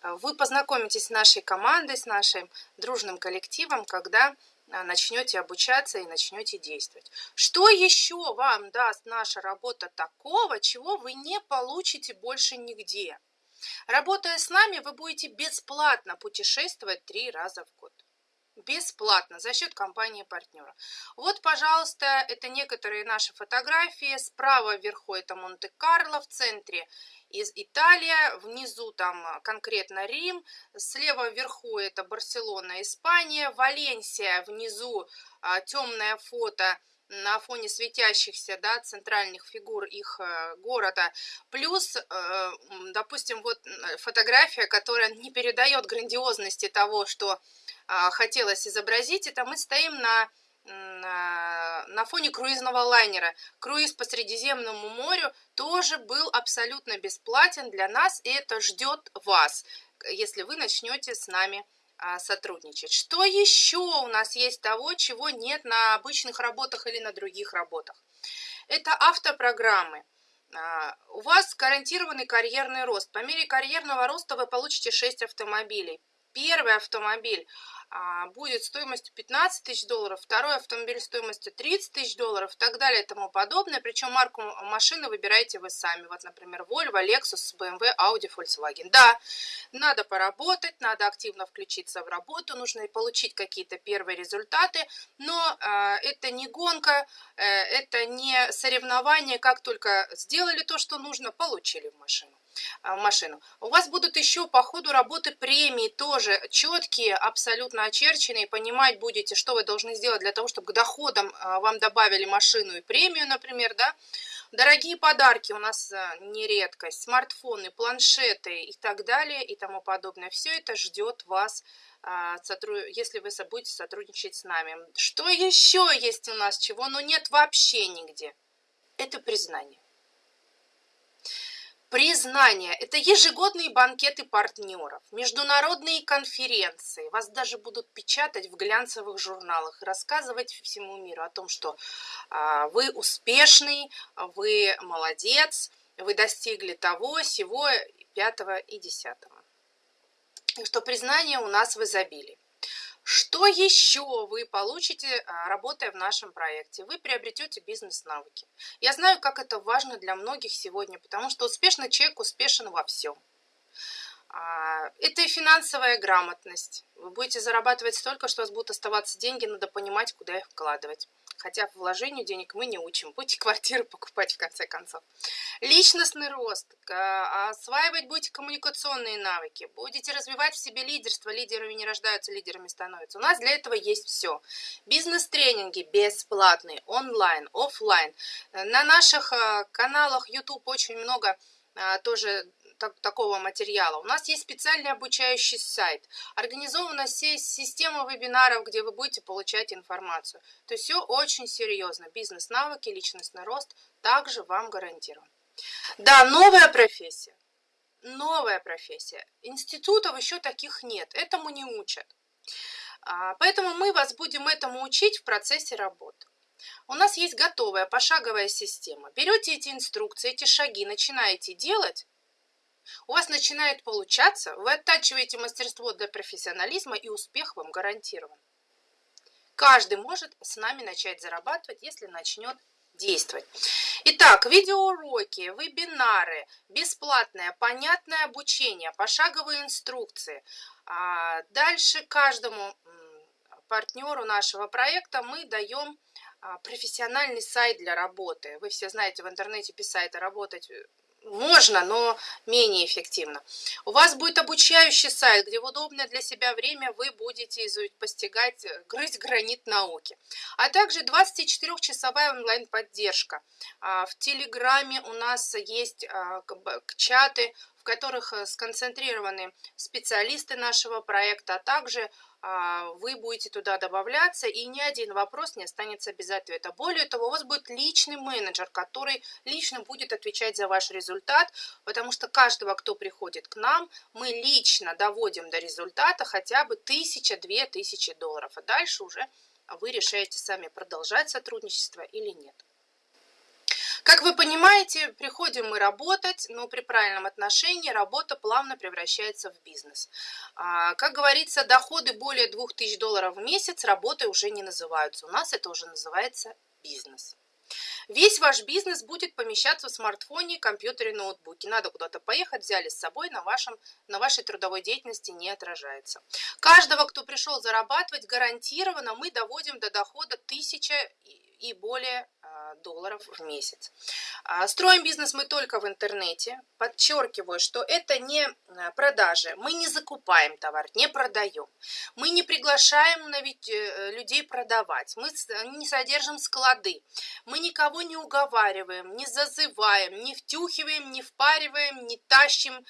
А, вы познакомитесь с нашей командой, с нашим дружным коллективом, когда а, начнете обучаться и начнете действовать. Что еще вам даст наша работа такого, чего вы не получите больше нигде? Работая с нами, вы будете бесплатно путешествовать три раза в год. Бесплатно за счет компании партнера. Вот, пожалуйста, это некоторые наши фотографии. Справа вверху это Монте-Карло, в центре из Италия, внизу там а, конкретно Рим, слева вверху это Барселона, Испания, Валенсия, внизу а, темное фото на фоне светящихся да, центральных фигур их э, города. Плюс, э, допустим, вот фотография, которая не передает грандиозности того, что э, хотелось изобразить, это мы стоим на на фоне круизного лайнера. Круиз по Средиземному морю тоже был абсолютно бесплатен для нас, и это ждет вас, если вы начнете с нами а, сотрудничать. Что еще у нас есть того, чего нет на обычных работах или на других работах? Это автопрограммы. А, у вас гарантированный карьерный рост. По мере карьерного роста вы получите 6 автомобилей. Первый автомобиль будет стоимостью 15 тысяч долларов, второй автомобиль стоимостью 30 тысяч долларов и так далее и тому подобное. Причем марку машины выбираете вы сами. Вот, например, Volvo, Lexus, BMW, Audi, Volkswagen. Да, надо поработать, надо активно включиться в работу, нужно получить какие-то первые результаты, но э, это не гонка, э, это не соревнование, как только сделали то, что нужно, получили в машину. А, машину. У вас будут еще по ходу работы премии тоже четкие, абсолютно очерченные. Понимать будете, что вы должны сделать для того, чтобы к доходам а, вам добавили машину и премию, например, да. Дорогие подарки у нас а, не редкость, смартфоны, планшеты и так далее и тому подобное. Все это ждет вас, если вы будете сотрудничать с нами. Что еще есть у нас, чего ну нет вообще нигде? Это признание. Признание – это ежегодные банкеты партнеров, международные конференции. Вас даже будут печатать в глянцевых журналах и рассказывать всему миру о том, что а, вы успешный, вы молодец, вы достигли того, сего, пятого и десятого. И что признание у нас в изобилии. Что еще вы получите, а, работая в нашем проекте? Вы приобретете бизнес-навыки. Я знаю, как это важно для многих сегодня, потому что успешный человек успешен во всем. А, это и финансовая грамотность. Вы будете зарабатывать столько, что у вас будут оставаться деньги, надо понимать, куда их вкладывать. Хотя в вложению денег мы не учим. Будете квартиры покупать в конце концов. Личностный рост. Осваивать будете коммуникационные навыки. Будете развивать в себе лидерство. Лидерами не рождаются, лидерами становятся. У нас для этого есть все. Бизнес-тренинги бесплатные, онлайн, офлайн. На наших э, каналах YouTube очень много э, тоже так, такого материала. У нас есть специальный обучающий сайт. Организована система вебинаров, где вы будете получать информацию. То есть все очень серьезно. Бизнес-навыки, личностный рост также вам гарантирован. Да, новая профессия. Новая профессия. Институтов еще таких нет. Этому не учат. А, поэтому мы вас будем этому учить в процессе работы. У нас есть готовая пошаговая система. Берете эти инструкции, эти шаги, начинаете делать, у вас начинает получаться, вы оттачиваете мастерство для профессионализма и успех вам гарантирован. Каждый может с нами начать зарабатывать, если начнет действовать. Итак, видеоуроки, вебинары, бесплатное, понятное обучение, пошаговые инструкции. А дальше каждому партнеру нашего проекта мы даем а, профессиональный сайт для работы. Вы все знаете, в интернете писать и работать можно, но менее эффективно. У вас будет обучающий сайт, где в удобное для себя время вы будете постигать, э, грызть гранит науки. А также 24-часовая онлайн-поддержка. А, в Телеграме у нас есть а, чаты, в которых э, сконцентрированы специалисты нашего проекта, а также вы будете туда добавляться, и ни один вопрос не останется без ответа. Более того, у вас будет личный менеджер, который лично будет отвечать за ваш результат, потому что каждого, кто приходит к нам, мы лично доводим до результата хотя бы тысяча-две тысячи долларов, а дальше уже вы решаете сами, продолжать сотрудничество или нет. Как вы понимаете, приходим мы работать, но при правильном отношении работа плавно превращается в бизнес. А, как говорится, доходы более 2000 долларов в месяц работой уже не называются. У нас это уже называется бизнес. Весь ваш бизнес будет помещаться в смартфоне, компьютере, ноутбуке. Надо куда-то поехать, взяли с собой, на, вашем, на вашей трудовой деятельности не отражается. Каждого, кто пришел зарабатывать, гарантированно мы доводим до дохода 1000 и более долларов в месяц. А, строим бизнес мы только в интернете. Подчеркиваю, что это не а, продажи. Мы не закупаем товар, не продаем. Мы не приглашаем э, людей продавать. Мы не содержим склады. Мы никого не уговариваем, не зазываем, не втюхиваем, не впариваем, не тащим.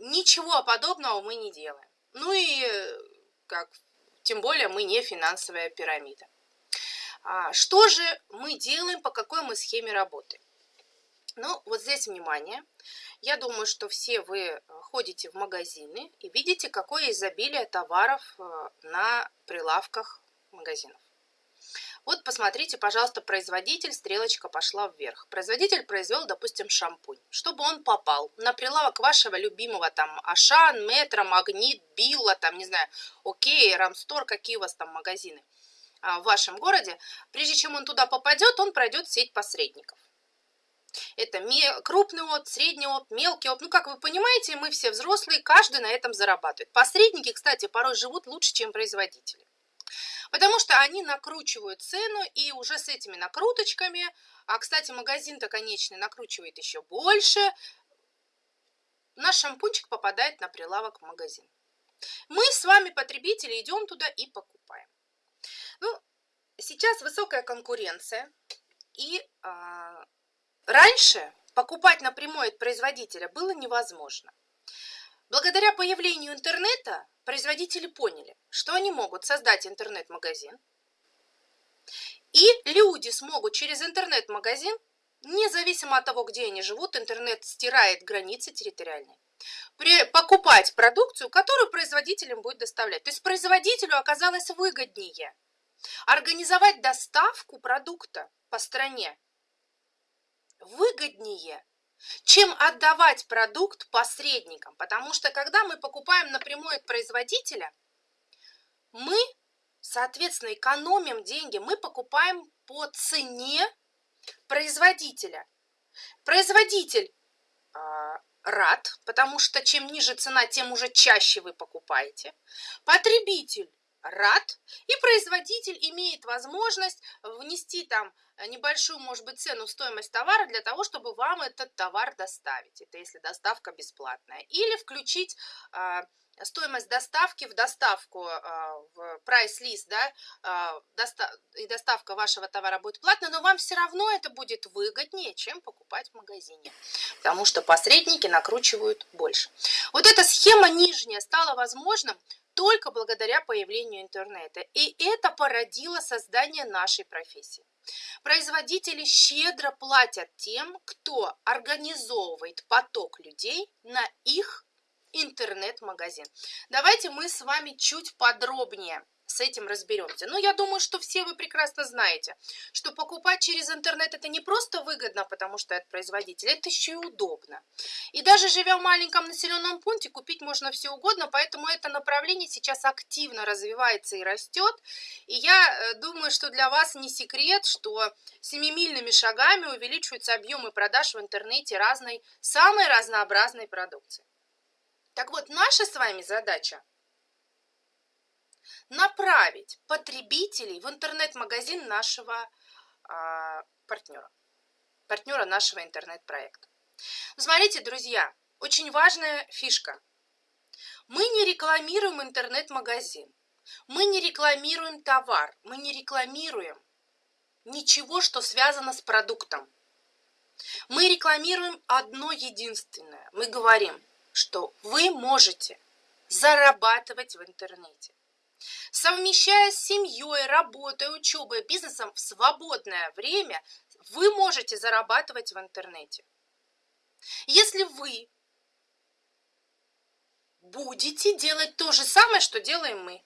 Ничего подобного мы не делаем. Ну и э, как тем более мы не финансовая пирамида. А, что же мы делаем, по какой мы схеме работаем? Ну, вот здесь внимание. Я думаю, что все вы э, ходите в магазины и видите, какое изобилие товаров э, на прилавках магазинов. Вот посмотрите, пожалуйста, производитель, стрелочка пошла вверх. Производитель произвел, допустим, шампунь. Чтобы он попал на прилавок вашего любимого там Ашан, Метро, Магнит, Билла, там, не знаю, Окей, Рамстор, какие у вас там магазины – в вашем городе, прежде чем он туда попадет, он пройдет сеть посредников. Это крупный опт, средний опт, мелкий опт. Ну, как вы понимаете, мы все взрослые, каждый на этом зарабатывает. Посредники, кстати, порой живут лучше, чем производители. Потому что они накручивают цену, и уже с этими накруточками, а, кстати, магазин-то конечный накручивает еще больше, наш шампунчик попадает на прилавок в магазин. Мы с вами, потребители, идем туда и покупаем. Ну, сейчас высокая конкуренция, и а, раньше покупать напрямую от производителя было невозможно. Благодаря появлению интернета производители поняли, что они могут создать интернет-магазин, и люди смогут через интернет-магазин, независимо от того, где они живут, интернет стирает границы территориальные, покупать продукцию, которую производителям будет доставлять. То есть производителю оказалось выгоднее – Организовать доставку продукта по стране выгоднее, чем отдавать продукт посредникам. Потому что когда мы покупаем напрямую от производителя, мы соответственно, экономим деньги. Мы покупаем по цене производителя. Производитель а, рад, потому что чем ниже цена, тем уже чаще вы покупаете. Потребитель рад, и производитель имеет возможность внести там небольшую, может быть, цену, стоимость товара для того, чтобы вам этот товар доставить. Это если доставка бесплатная. Или включить а, стоимость доставки в доставку, а, в прайс-лист, да, а, и доставка вашего товара будет платная, но вам все равно это будет выгоднее, чем покупать в магазине, потому что посредники накручивают больше. Вот эта схема нижняя стала возможным только благодаря появлению интернета, и это породило создание нашей профессии. Производители щедро платят тем, кто организовывает поток людей на их интернет-магазин. Давайте мы с вами чуть подробнее с этим разберемся. Но я думаю, что все вы прекрасно знаете, что покупать через интернет это не просто выгодно, потому что это производитель, это еще и удобно. И даже живя в маленьком населенном пункте, купить можно все угодно, поэтому это направление сейчас активно развивается и растет. И я э, думаю, что для вас не секрет, что семимильными шагами увеличиваются объемы продаж в интернете разной, самой разнообразной продукции. Так вот, наша с вами задача направить потребителей в интернет-магазин нашего а, партнера, партнера нашего интернет-проекта. Смотрите, друзья, очень важная фишка. Мы не рекламируем интернет-магазин, мы не рекламируем товар, мы не рекламируем ничего, что связано с продуктом. Мы рекламируем одно единственное. Мы говорим, что вы можете зарабатывать в интернете. Совмещая с семьей, работой, учебой, бизнесом в свободное время, вы можете зарабатывать в интернете. Если вы будете делать то же самое, что делаем мы,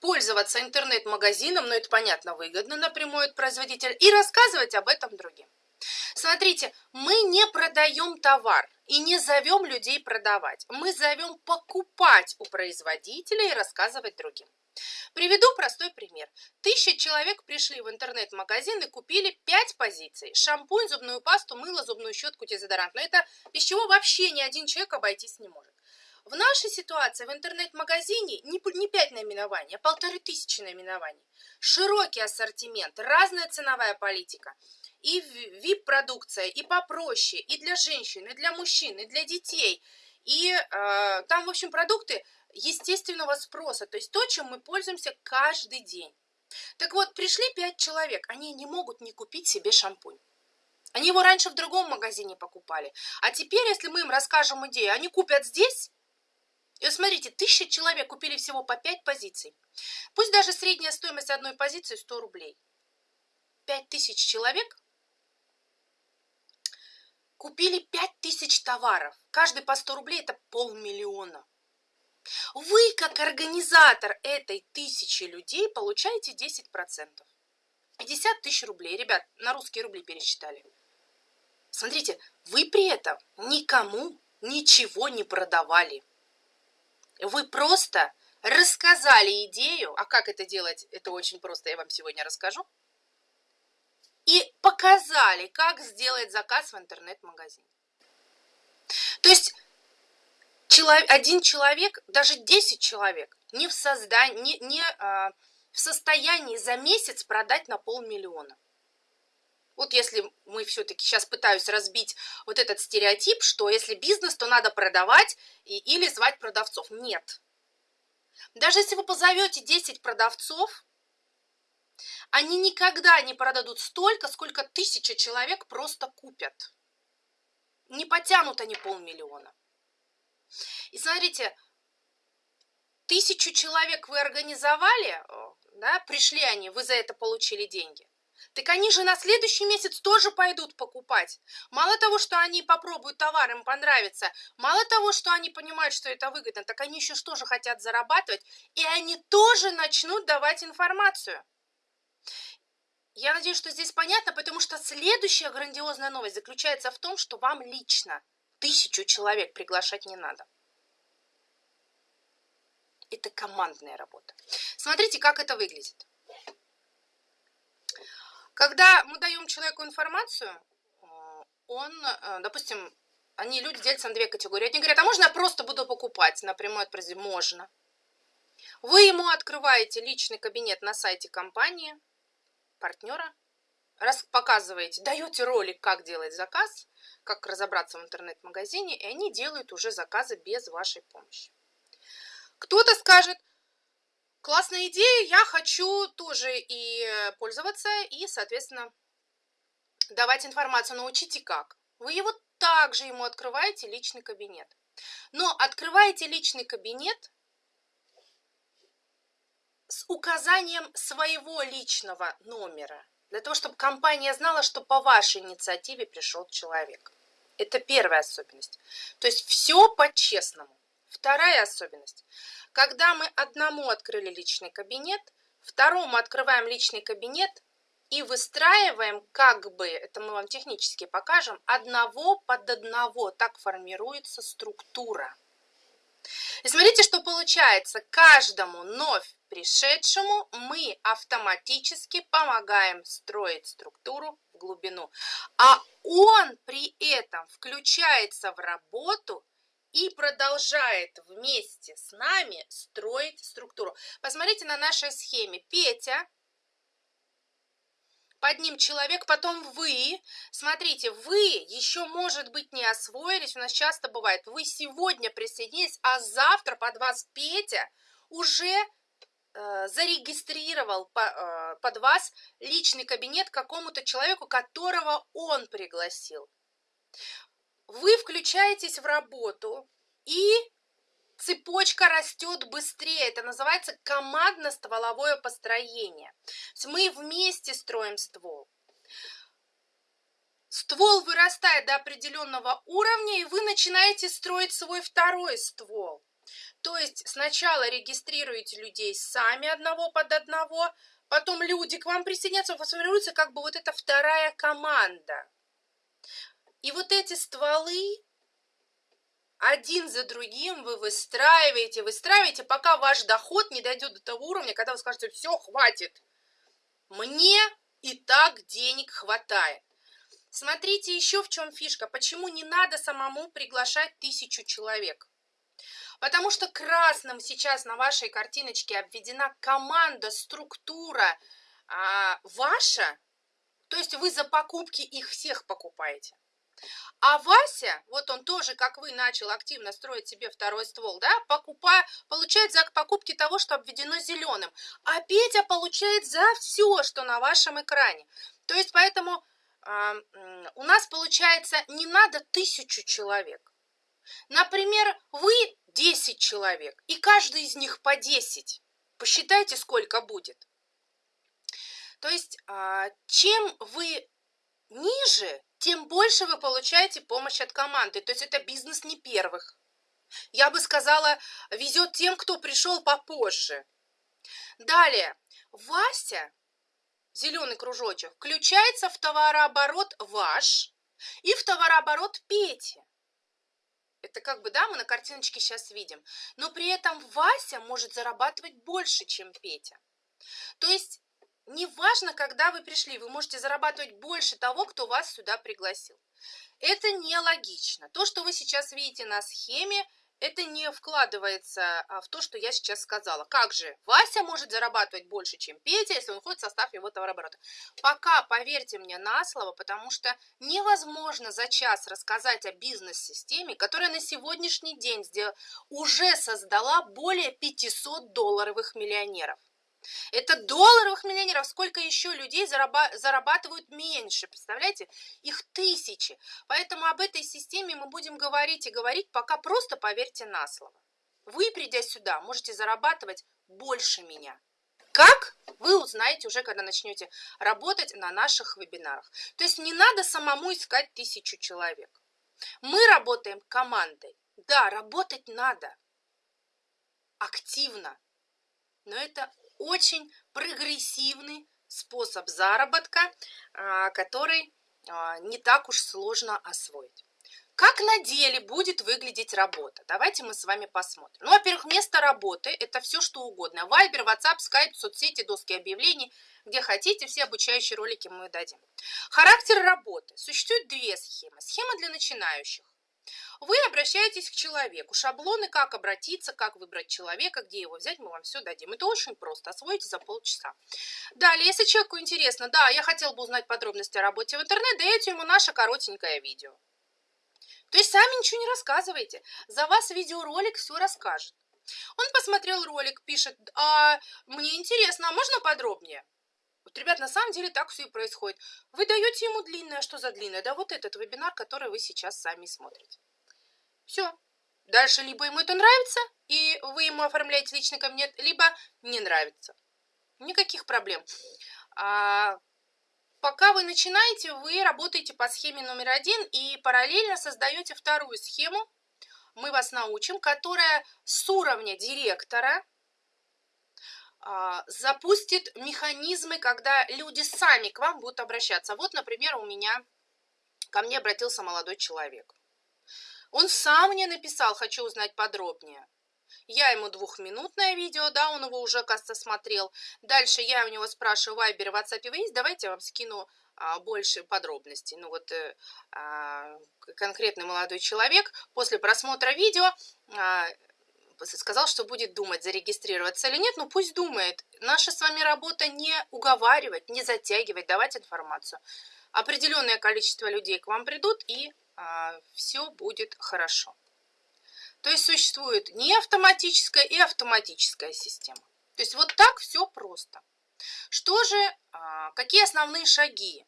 пользоваться интернет-магазином, но это понятно, выгодно напрямую от производителя, и рассказывать об этом другим. Смотрите, мы не продаем товар и не зовем людей продавать. Мы зовем покупать у производителя и рассказывать другим. Приведу простой пример. Тысяча человек пришли в интернет-магазин и купили 5 позиций. Шампунь, зубную пасту, мыло, зубную щетку, дезодорант. Но это без чего вообще ни один человек обойтись не может. В нашей ситуации в интернет-магазине не, не 5 наименований, а полторы тысячи наименований. Широкий ассортимент, разная ценовая политика – и VIP-продукция, и попроще, и для женщин, и для мужчин, и для детей. И э, там, в общем, продукты естественного спроса, то есть то, чем мы пользуемся каждый день. Так вот, пришли пять человек, они не могут не купить себе шампунь. Они его раньше в другом магазине покупали. А теперь, если мы им расскажем идею, они купят здесь. И вот смотрите, тысяча человек купили всего по 5 позиций. Пусть даже средняя стоимость одной позиции 100 рублей. 5 тысяч человек Купили 5000 товаров. Каждый по 100 рублей – это полмиллиона. Вы, как организатор этой тысячи людей, получаете 10%. 50 тысяч рублей. Ребят, на русские рубли пересчитали. Смотрите, вы при этом никому ничего не продавали. Вы просто рассказали идею, а как это делать, это очень просто, я вам сегодня расскажу и показали, как сделать заказ в интернет-магазине. То есть один человек, даже 10 человек не в, создании, не, не а, в состоянии за месяц продать на полмиллиона. Вот если мы все-таки сейчас пытаюсь разбить вот этот стереотип, что если бизнес, то надо продавать и, или звать продавцов. Нет. Даже если вы позовете 10 продавцов, они никогда не продадут столько, сколько тысяча человек просто купят. Не потянут они полмиллиона. И смотрите, тысячу человек вы организовали, да, пришли они, вы за это получили деньги. Так они же на следующий месяц тоже пойдут покупать. Мало того, что они попробуют товар, им понравится, мало того, что они понимают, что это выгодно, так они еще что же хотят зарабатывать, и они тоже начнут давать информацию. Я надеюсь, что здесь понятно, потому что следующая грандиозная новость заключается в том, что вам лично тысячу человек приглашать не надо. Это командная работа. Смотрите, как это выглядит. Когда мы даем человеку информацию, э, он, э, допустим, они, люди делятся на две категории. Одни говорят, а можно я просто буду покупать напрямую от производителя? Можно. Вы ему открываете личный кабинет на сайте компании, партнера, раз показываете, даете ролик, как делать заказ, как разобраться в интернет-магазине, и они делают уже заказы без вашей помощи. Кто-то скажет, классная идея, я хочу тоже и пользоваться, и, соответственно, давать информацию. Научите как. Вы его также ему открываете личный кабинет. Но открываете личный кабинет с указанием своего личного номера, для того, чтобы компания знала, что по вашей инициативе пришел человек. Это первая особенность. То есть все по-честному. Вторая особенность. Когда мы одному открыли личный кабинет, второму открываем личный кабинет и выстраиваем как бы, это мы вам технически покажем, одного под одного. Так формируется структура. И смотрите, что получается. Каждому вновь пришедшему мы автоматически помогаем строить структуру в глубину. А он при этом включается в работу и продолжает вместе с нами строить структуру. Посмотрите на нашей схеме. Петя под ним человек, потом вы. Смотрите, вы еще, может быть, не освоились, у нас часто бывает, вы сегодня присоединились, а завтра под вас Петя уже зарегистрировал по, э, под вас личный кабинет какому-то человеку, которого он пригласил. Вы включаетесь в работу и цепочка растет быстрее. Это называется командно-стволовое построение. Мы вместе строим ствол. Ствол вырастает до определенного уровня, и вы начинаете строить свой второй ствол. То есть сначала регистрируете людей сами одного под одного, потом люди к вам присоединятся, формируется как бы вот эта вторая команда. И вот эти стволы один за другим вы выстраиваете, выстраиваете, пока ваш доход не дойдет до того уровня, когда вы скажете, все, хватит. Мне и так денег хватает. Смотрите еще в чем фишка. Почему не надо самому приглашать тысячу человек? Потому что красным сейчас на вашей картиночке обведена команда, структура а, ваша. То есть вы за покупки их всех покупаете. А Вася, вот он тоже, как вы, начал активно строить себе второй ствол, да, покупая, получает за покупки того, что обведено зеленым. А Петя получает за все, что на вашем экране. То есть поэтому э, у нас получается не надо тысячу человек. Например, вы 10 человек, и каждый из них по 10. Посчитайте, сколько будет. То есть, э, чем вы ниже, тем больше вы получаете помощь от команды. То есть это бизнес не первых. Я бы сказала, везет тем, кто пришел попозже. Далее, Вася, зеленый кружочек, включается в товарооборот ваш и в товарооборот Пети. Это как бы, да, мы на картиночке сейчас видим. Но при этом Вася может зарабатывать больше, чем Петя. То есть Неважно, когда вы пришли, вы можете зарабатывать больше того, кто вас сюда пригласил. Это нелогично. То, что вы сейчас видите на схеме, это не вкладывается а, в то, что я сейчас сказала. Как же Вася может зарабатывать больше, чем Петя, если он входит в состав его товарооборота? Пока, поверьте мне на слово, потому что невозможно за час рассказать о бизнес-системе, которая на сегодняшний день уже создала более 500 долларовых миллионеров. Это долларовых миллионеров. Сколько еще людей зарабатывают меньше? Представляете? Их тысячи. Поэтому об этой системе мы будем говорить и говорить, пока просто поверьте на слово. Вы, придя сюда, можете зарабатывать больше меня. Как? Вы узнаете уже, когда начнете работать на наших вебинарах. То есть не надо самому искать тысячу человек. Мы работаем командой. Да, работать надо. Активно. Но это очень прогрессивный способ заработка, а, который а, не так уж сложно освоить. Как на деле будет выглядеть работа? Давайте мы с вами посмотрим. Ну, во-первых, место работы – это все, что угодно. Вайбер, WhatsApp, Skype, соцсети, доски объявлений, где хотите, все обучающие ролики мы дадим. Характер работы. Существует две схемы. Схема для начинающих. Вы обращаетесь к человеку. Шаблоны, как обратиться, как выбрать человека, где его взять, мы вам все дадим. Это очень просто. Освоите за полчаса. Далее, если человеку интересно, да, я хотел бы узнать подробности о работе в интернет, даете ему наше коротенькое видео. То есть сами ничего не рассказывайте. За вас видеоролик все расскажет. Он посмотрел ролик, пишет, а мне интересно, а можно подробнее? Вот, ребят, на самом деле так все и происходит. Вы даете ему длинное, что за длинное? Да вот этот вебинар, который вы сейчас сами смотрите. Все. Дальше либо ему это нравится, и вы ему оформляете личный кабинет, либо не нравится. Никаких проблем. А, Пока вы начинаете, вы работаете по схеме номер один и параллельно создаете вторую схему. Мы вас научим, которая с уровня директора а, запустит механизмы, когда люди сами к вам будут обращаться. Вот, например, у меня ко мне обратился молодой человек. Он сам мне написал, хочу узнать подробнее. Я ему двухминутное видео, да, он его уже, кажется, смотрел. Дальше я у него спрашиваю, Вайбер, WhatsApp вы есть? Давайте я вам скину а, больше подробностей. Ну вот э, а, конкретный молодой человек после просмотра видео а, сказал, что будет думать, зарегистрироваться или нет, ну пусть думает. Наша с вами работа не уговаривать, не затягивать, давать информацию. Определенное количество людей к вам придут, и все будет хорошо. То есть существует не автоматическая и автоматическая система. То есть вот так все просто. Что же, а, какие основные шаги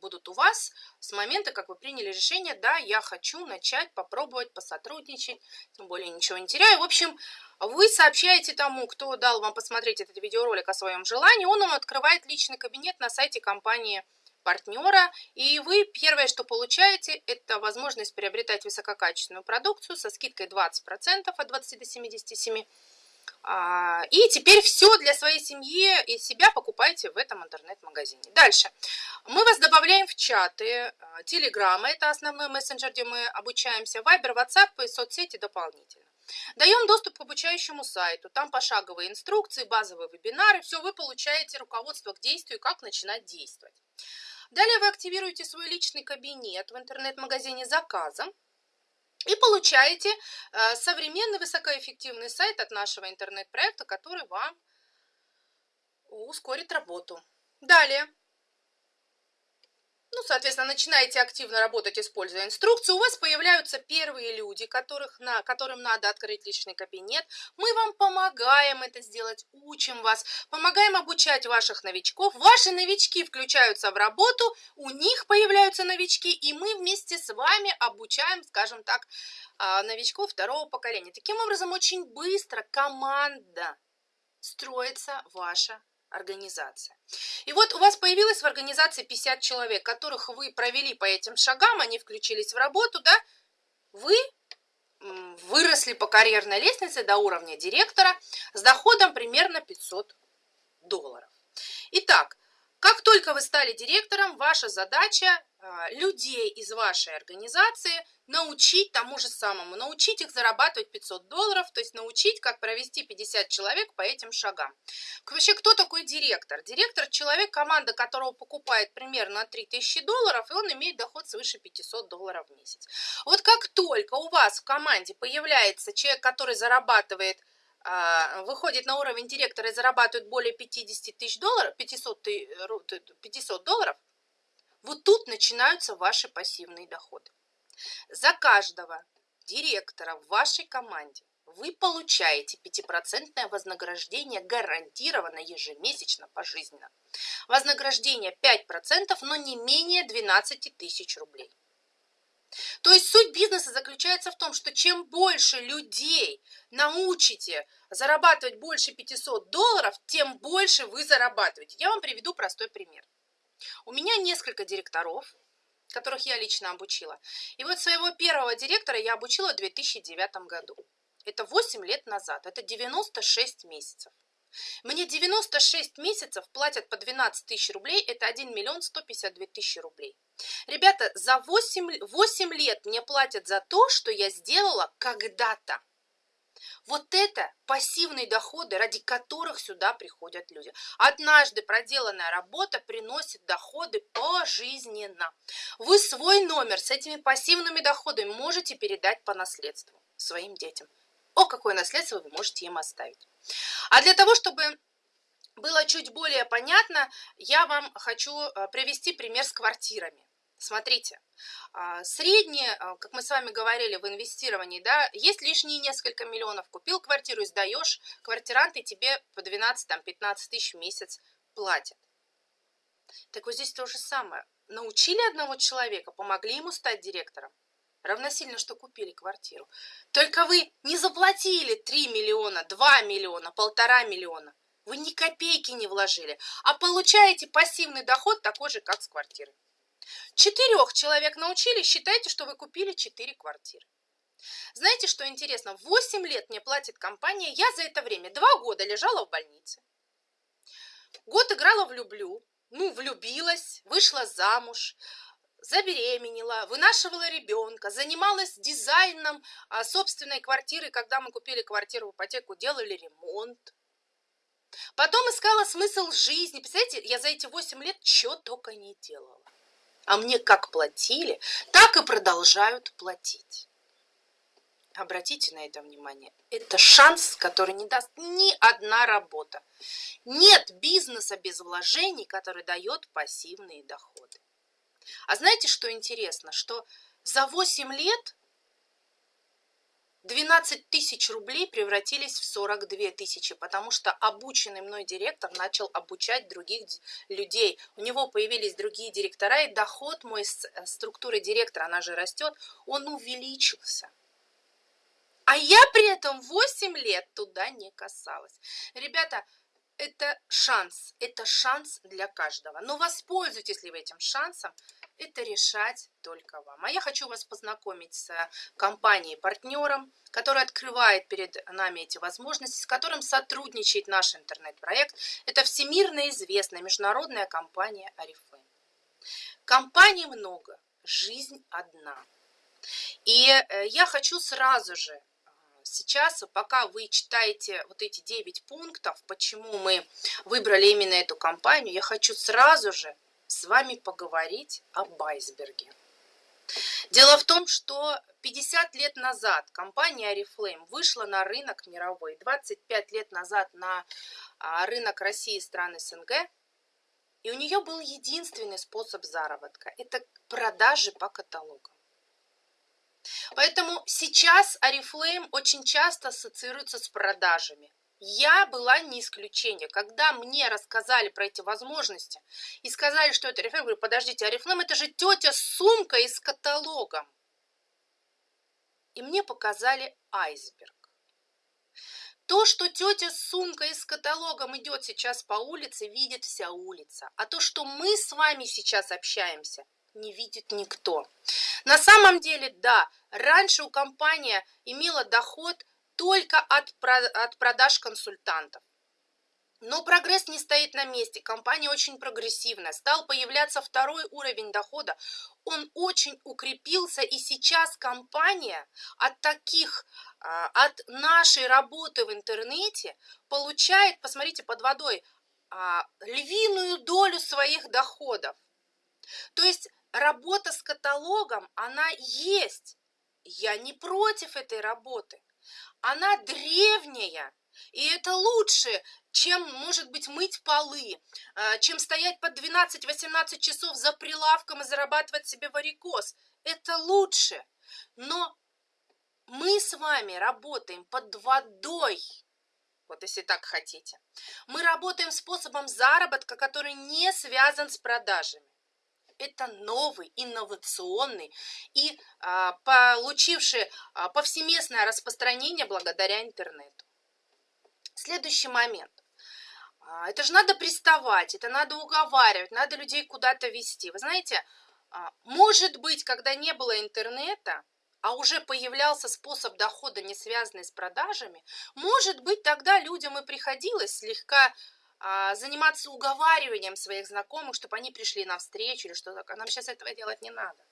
будут у вас с момента, как вы приняли решение, да, я хочу начать, попробовать, посотрудничать, тем более ничего не теряю. В общем, вы сообщаете тому, кто дал вам посмотреть этот видеоролик о своем желании, он вам открывает личный кабинет на сайте компании партнера, и вы первое, что получаете, это возможность приобретать высококачественную продукцию со скидкой 20% от 20 до 77%. А, и теперь все для своей семьи и себя покупайте в этом интернет-магазине. Дальше. Мы вас добавляем в чаты, Телеграма, это основной мессенджер, где мы обучаемся, Вайбер, WhatsApp и соцсети дополнительно. Даем доступ к обучающему сайту, там пошаговые инструкции, базовые вебинары, все, вы получаете руководство к действию, как начинать действовать. Далее вы активируете свой личный кабинет в интернет-магазине заказом и получаете э, современный высокоэффективный сайт от нашего интернет-проекта, который вам ускорит работу. Далее ну, соответственно, начинаете активно работать, используя инструкцию, у вас появляются первые люди, которых на, которым надо открыть личный кабинет. Мы вам помогаем это сделать, учим вас, помогаем обучать ваших новичков. Ваши новички включаются в работу, у них появляются новички, и мы вместе с вами обучаем, скажем так, а, новичков второго поколения. Таким образом, очень быстро команда строится ваша организация. И вот у вас появилось в организации 50 человек, которых вы провели по этим шагам, они включились в работу, да, вы выросли по карьерной лестнице до уровня директора с доходом примерно 500 долларов. Итак, как только вы стали директором, ваша задача а, людей из вашей организации научить тому же самому, научить их зарабатывать 500 долларов, то есть научить, как провести 50 человек по этим шагам. Вообще, кто такой директор? Директор – человек, команда которого покупает примерно 3000 долларов, и он имеет доход свыше 500 долларов в месяц. Вот как только у вас в команде появляется человек, который зарабатывает а, выходит на уровень директора и зарабатывает более 50 тысяч долларов, 500, 500 долларов, вот тут начинаются ваши пассивные доходы. За каждого директора в вашей команде вы получаете 5% вознаграждение гарантированно ежемесячно пожизненно. Вознаграждение 5%, но не менее 12 тысяч рублей. То есть суть бизнеса заключается в том, что чем больше людей научите зарабатывать больше 500 долларов, тем больше вы зарабатываете. Я вам приведу простой пример. У меня несколько директоров, которых я лично обучила. И вот своего первого директора я обучила в 2009 году. Это 8 лет назад, это 96 месяцев. Мне 96 месяцев платят по 12 тысяч рублей, это 1 миллион 152 тысячи рублей. Ребята, за 8, 8 лет мне платят за то, что я сделала когда-то. Вот это пассивные доходы, ради которых сюда приходят люди. Однажды проделанная работа приносит доходы пожизненно. Вы свой номер с этими пассивными доходами можете передать по наследству своим детям. О, какое наследство вы можете им оставить. А для того, чтобы было чуть более понятно, я вам хочу э, привести пример с квартирами. Смотрите, а, среднее, а, как мы с вами говорили в инвестировании, да, есть лишние несколько миллионов, купил квартиру сдаешь, квартиранты тебе по 12-15 тысяч в месяц платят. Так вот здесь то же самое. Научили одного человека, помогли ему стать директором, равносильно, что купили квартиру. Только вы не заплатили 3 миллиона, 2 миллиона, полтора миллиона. Вы ни копейки не вложили, а получаете пассивный доход такой же, как с квартиры. Четырех человек научили, считайте, что вы купили четыре квартиры. Знаете, что интересно? Восемь лет мне платит компания, я за это время два года лежала в больнице. Год играла в люблю, ну, влюбилась, вышла замуж, забеременела, вынашивала ребенка, занималась дизайном а, собственной квартиры, когда мы купили квартиру в ипотеку, делали ремонт. Потом искала смысл жизни. Представляете, я за эти 8 лет что только не делала. А мне как платили, так и продолжают платить. Обратите на это внимание. Это шанс, который не даст ни одна работа. Нет бизнеса без вложений, который дает пассивные доходы. А знаете, что интересно? Что за 8 лет 12 тысяч рублей превратились в 42 тысячи, потому что обученный мной директор начал обучать других людей. У него появились другие директора, и доход мой с э, структуры директора, она же растет, он увеличился. А я при этом 8 лет туда не касалась. Ребята, это шанс, это шанс для каждого. Но воспользуйтесь ли вы этим шансом, это решать только вам. А я хочу вас познакомить с компанией-партнером, которая открывает перед нами эти возможности, с которым сотрудничает наш интернет-проект. Это всемирно известная международная компания Арифлейм. Компаний много, жизнь одна. И э, я хочу сразу же сейчас, пока вы читаете вот эти 9 пунктов, почему мы выбрали именно эту компанию, я хочу сразу же с вами поговорить об айсберге. Дело в том, что 50 лет назад компания Oriflame вышла на рынок мировой, 25 лет назад на а, рынок России и стран СНГ, и у нее был единственный способ заработка – это продажи по каталогам. Поэтому сейчас Oriflame очень часто ассоциируется с продажами. Я была не исключение. Когда мне рассказали про эти возможности и сказали, что это я говорю, подождите, Oriflame это же тетя сумка из каталогом. И мне показали айсберг. То, что тетя с сумкой с каталогом идет сейчас по улице, видит вся улица. А то, что мы с вами сейчас общаемся, не видит никто. На самом деле, да, раньше у компании имела доход только от, от продаж консультантов. Но прогресс не стоит на месте, компания очень прогрессивная, стал появляться второй уровень дохода, он очень укрепился, и сейчас компания от таких, а, от нашей работы в интернете получает, посмотрите, под водой, а, львиную долю своих доходов. То есть работа с каталогом, она есть. Я не против этой работы. Она древняя, и это лучше, чем, может быть, мыть полы, э, чем стоять по 12-18 часов за прилавком и зарабатывать себе варикоз. Это лучше. Но мы с вами работаем под водой. Вот если так хотите. Мы работаем способом заработка, который не связан с продажами это новый, инновационный и а, получивший а, повсеместное распространение благодаря интернету. Следующий момент. А, это же надо приставать, это надо уговаривать, надо людей куда-то вести. Вы знаете, а, может быть, когда не было интернета, а уже появлялся способ дохода, не связанный с продажами, может быть, тогда людям и приходилось слегка заниматься уговариванием своих знакомых, чтобы они пришли на встречу или что-то. А нам сейчас этого делать не надо.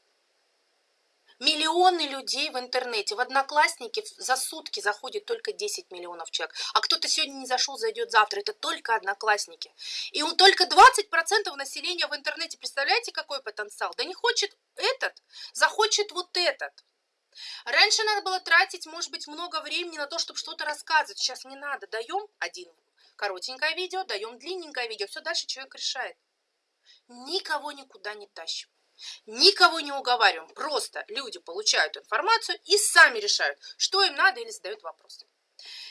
Миллионы людей в интернете, в Одноклассники за сутки заходит только 10 миллионов человек. А кто-то сегодня не зашел, зайдет завтра. Это только Одноклассники. И он только 20% населения в интернете. Представляете, какой потенциал? Да не хочет этот, захочет вот этот. Раньше надо было тратить, может быть, много времени на то, чтобы что-то рассказывать. Сейчас не надо. Даем один коротенькое видео, даем длинненькое видео. Все дальше человек решает. Никого никуда не тащим. Никого не уговариваем. Просто люди получают информацию и сами решают, что им надо или задают вопросы.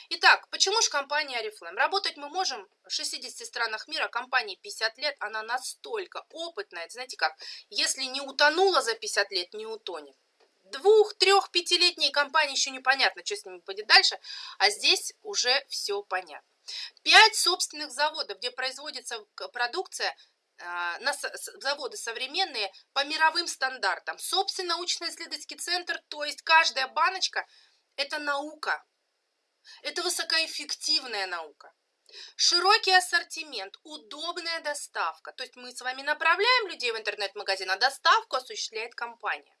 Итак, почему же компания Oriflame? Работать мы можем в 60 странах мира, компании 50 лет, она настолько опытная, знаете как, если не утонула за 50 лет, не утонет двух, трех, пятилетние компании еще непонятно, что с ними будет дальше, а здесь уже все понятно. Пять собственных заводов, где производится продукция, а, на заводы современные по мировым стандартам. Собственно, научно-исследовательский центр, то есть каждая баночка – это наука. Это высокоэффективная наука. Широкий ассортимент, удобная доставка. То есть мы с вами направляем людей в интернет-магазин, а доставку осуществляет компания.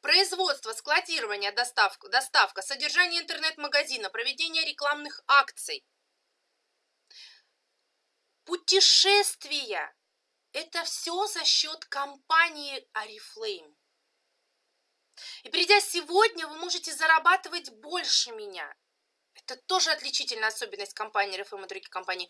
Производство, складирование, доставка, доставка, содержание интернет-магазина, проведение рекламных акций. Путешествия. Это все за счет компании Oriflame. И придя сегодня, вы можете зарабатывать больше меня. Это тоже отличительная особенность компании Oriflame и других компаний.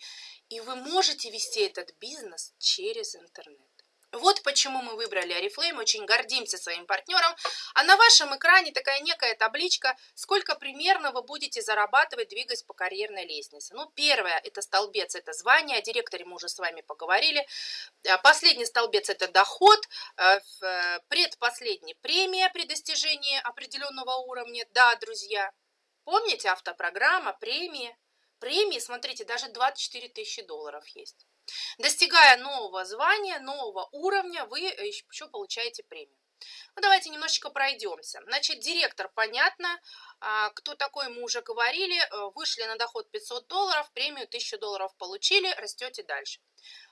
И вы можете вести этот бизнес через интернет. Вот почему мы выбрали Oriflame, очень гордимся своим партнером. А на вашем экране такая некая табличка, сколько примерно вы будете зарабатывать, двигаясь по карьерной лестнице. Ну, первое, это столбец, это звание, о директоре мы уже с вами поговорили. А, последний столбец, это доход, а, э, предпоследний премия при достижении определенного уровня. Да, друзья, помните автопрограмма, премии? Премии, смотрите, даже 24 тысячи долларов есть. Достигая нового звания, нового уровня, вы э, еще получаете премию. Ну, давайте немножечко пройдемся. Значит, директор, понятно, а, кто такой, мы уже говорили, э, вышли на доход 500 долларов, премию 1000 долларов получили, растете дальше.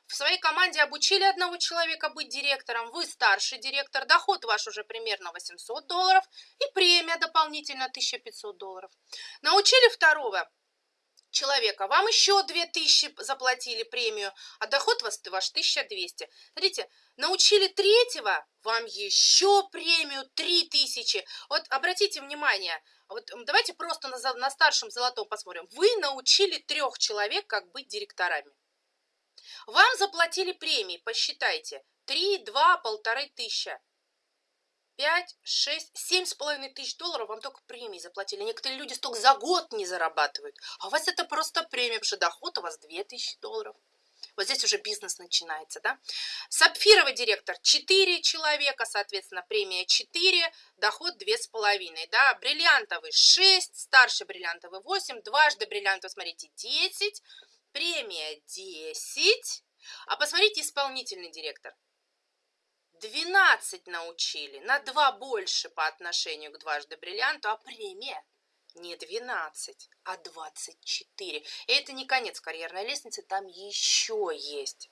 В своей команде обучили одного человека быть директором, вы старший директор, доход ваш уже примерно 800 долларов и премия дополнительно 1500 долларов. Научили второго человека, вам еще 2000 заплатили премию, а доход ваш, ваш 1200. Смотрите, научили третьего, вам еще премию 3000. Вот обратите внимание, вот давайте просто на, на старшем золотом посмотрим. Вы научили трех человек, как быть директорами. Вам заплатили премии, посчитайте, 3, 2, полторы тысячи. 5, 6, 7 с половиной тысяч долларов вам только премии заплатили. Некоторые люди столько за год не зарабатывают. А у вас это просто премия, потому что доход у вас 2000 долларов. Вот здесь уже бизнес начинается, да. Сапфировый директор 4 человека, соответственно, премия 4, доход 2,5, да. Бриллиантовый 6, старший бриллиантовый 8, дважды бриллиантовый, смотрите, 10, премия 10. А посмотрите, исполнительный директор 12 научили, на 2 больше по отношению к дважды бриллианту, а премия не 12, а 24. И это не конец карьерной лестницы, там еще есть.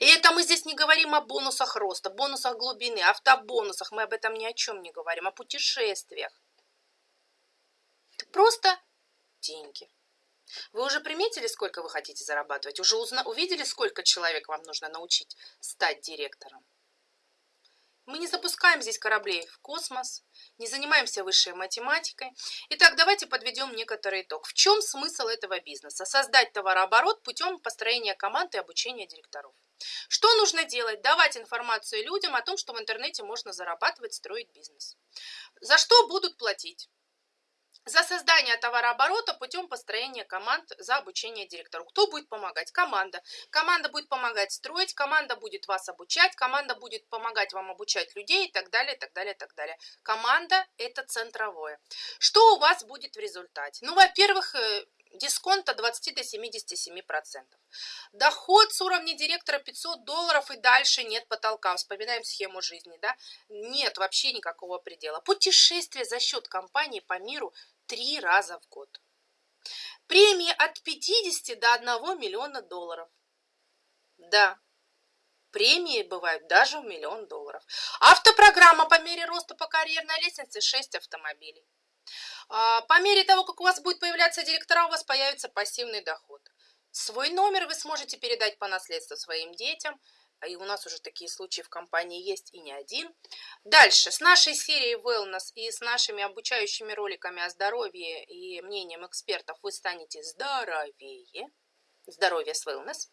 И это мы здесь не говорим о бонусах роста, бонусах глубины, автобонусах, мы об этом ни о чем не говорим, о путешествиях. Это просто деньги. Вы уже приметили, сколько вы хотите зарабатывать? Уже узна... увидели, сколько человек вам нужно научить стать директором? Мы не запускаем здесь кораблей в космос, не занимаемся высшей математикой. Итак, давайте подведем некоторый итог. В чем смысл этого бизнеса? Создать товарооборот путем построения команд и обучения директоров. Что нужно делать? Давать информацию людям о том, что в интернете можно зарабатывать, строить бизнес. За что будут платить? За создание товарооборота путем построения команд за обучение директору. Кто будет помогать? Команда. Команда будет помогать строить, команда будет вас обучать, команда будет помогать вам обучать людей и так далее, и так далее, и так далее. Команда – это центровое. Что у вас будет в результате? Ну, во-первых, э, Дисконт от 20 до 77%. Доход с уровня директора 500 долларов и дальше нет потолка. Вспоминаем схему жизни, да? Нет вообще никакого предела. Путешествие за счет компании по миру три раза в год. Премии от 50 до 1 миллиона долларов. Да, премии бывают даже в миллион долларов. Автопрограмма по мере роста по карьерной лестнице 6 автомобилей. А, по мере того, как у вас будет появляться директора, у вас появится пассивный доход. Свой номер вы сможете передать по наследству своим детям, и у нас уже такие случаи в компании есть и не один. Дальше, с нашей серией Wellness и с нашими обучающими роликами о здоровье и мнением экспертов вы станете здоровее. Здоровье с Wellness.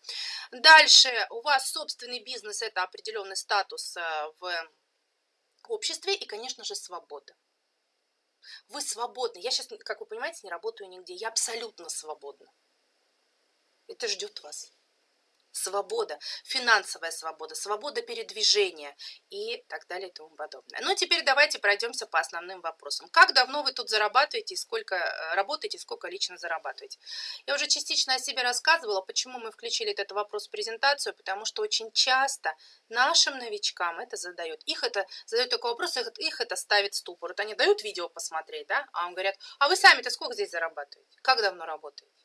Дальше, у вас собственный бизнес, это определенный статус э, в обществе и, конечно же, свобода. Вы свободны. Я сейчас, как вы понимаете, не работаю нигде. Я абсолютно свободна. Это ждет вас свобода, финансовая свобода, свобода передвижения и так далее и тому подобное. Ну, теперь давайте пройдемся по основным вопросам. Как давно вы тут зарабатываете, сколько э, работаете, сколько лично зарабатываете? Я уже частично о себе рассказывала, почему мы включили этот вопрос в презентацию, потому что очень часто нашим новичкам это задают. Их это задают такой вопрос, их, их это ставит ступор. Вот они дают видео посмотреть, да, а он говорят, а вы сами-то сколько здесь зарабатываете? Как давно работаете?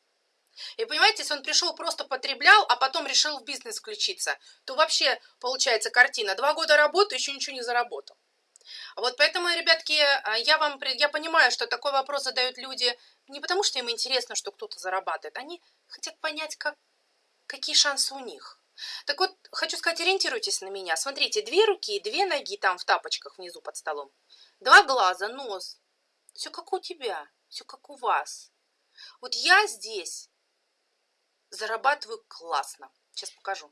И понимаете, если он пришел просто потреблял, а потом решил в бизнес включиться, то вообще получается картина. Два года работы, еще ничего не заработал. Вот поэтому, ребятки, а, я вам я понимаю, что такой вопрос задают люди не потому, что им интересно, что кто-то зарабатывает. Они хотят понять, как, какие шансы у них. Так вот, хочу сказать, ориентируйтесь на меня. Смотрите, две руки, две ноги там в тапочках внизу под столом. Два глаза, нос. Все как у тебя, все как у вас. Вот я здесь Зарабатываю классно. Сейчас покажу.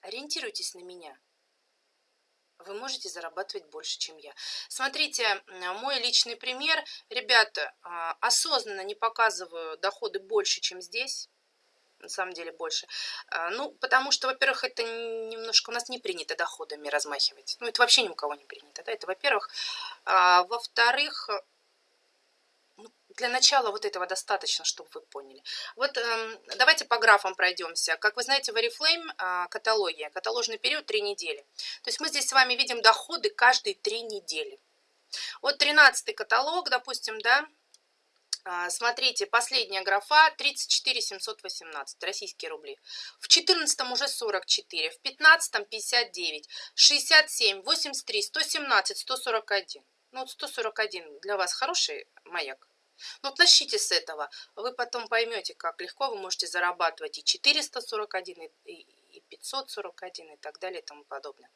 Ориентируйтесь на меня. Вы можете зарабатывать больше, чем я. Смотрите, мой личный пример. Ребята, а, осознанно не показываю доходы больше, чем здесь. На самом деле больше. А, ну, потому что, во-первых, это немножко у нас не принято доходами размахивать. Ну, это вообще ни у кого не принято. Да? Это, во-первых. А, во-вторых, для начала вот этого достаточно, чтобы вы поняли. Вот э, давайте по графам пройдемся. Как вы знаете, в Oriflame э, каталогия, каталожный период 3 недели. То есть мы здесь с вами видим доходы каждые 3 недели. Вот 13 каталог, допустим, да, а, Смотрите, последняя графа 34 718 российские рубли. В 14 уже 44, в 15 59, 67, 83, 117, 141. Ну вот 141 для вас хороший маяк. Ну, вот начните с этого. Вы потом поймете, как легко вы можете зарабатывать и 441, и, и 541 и так далее и тому подобное.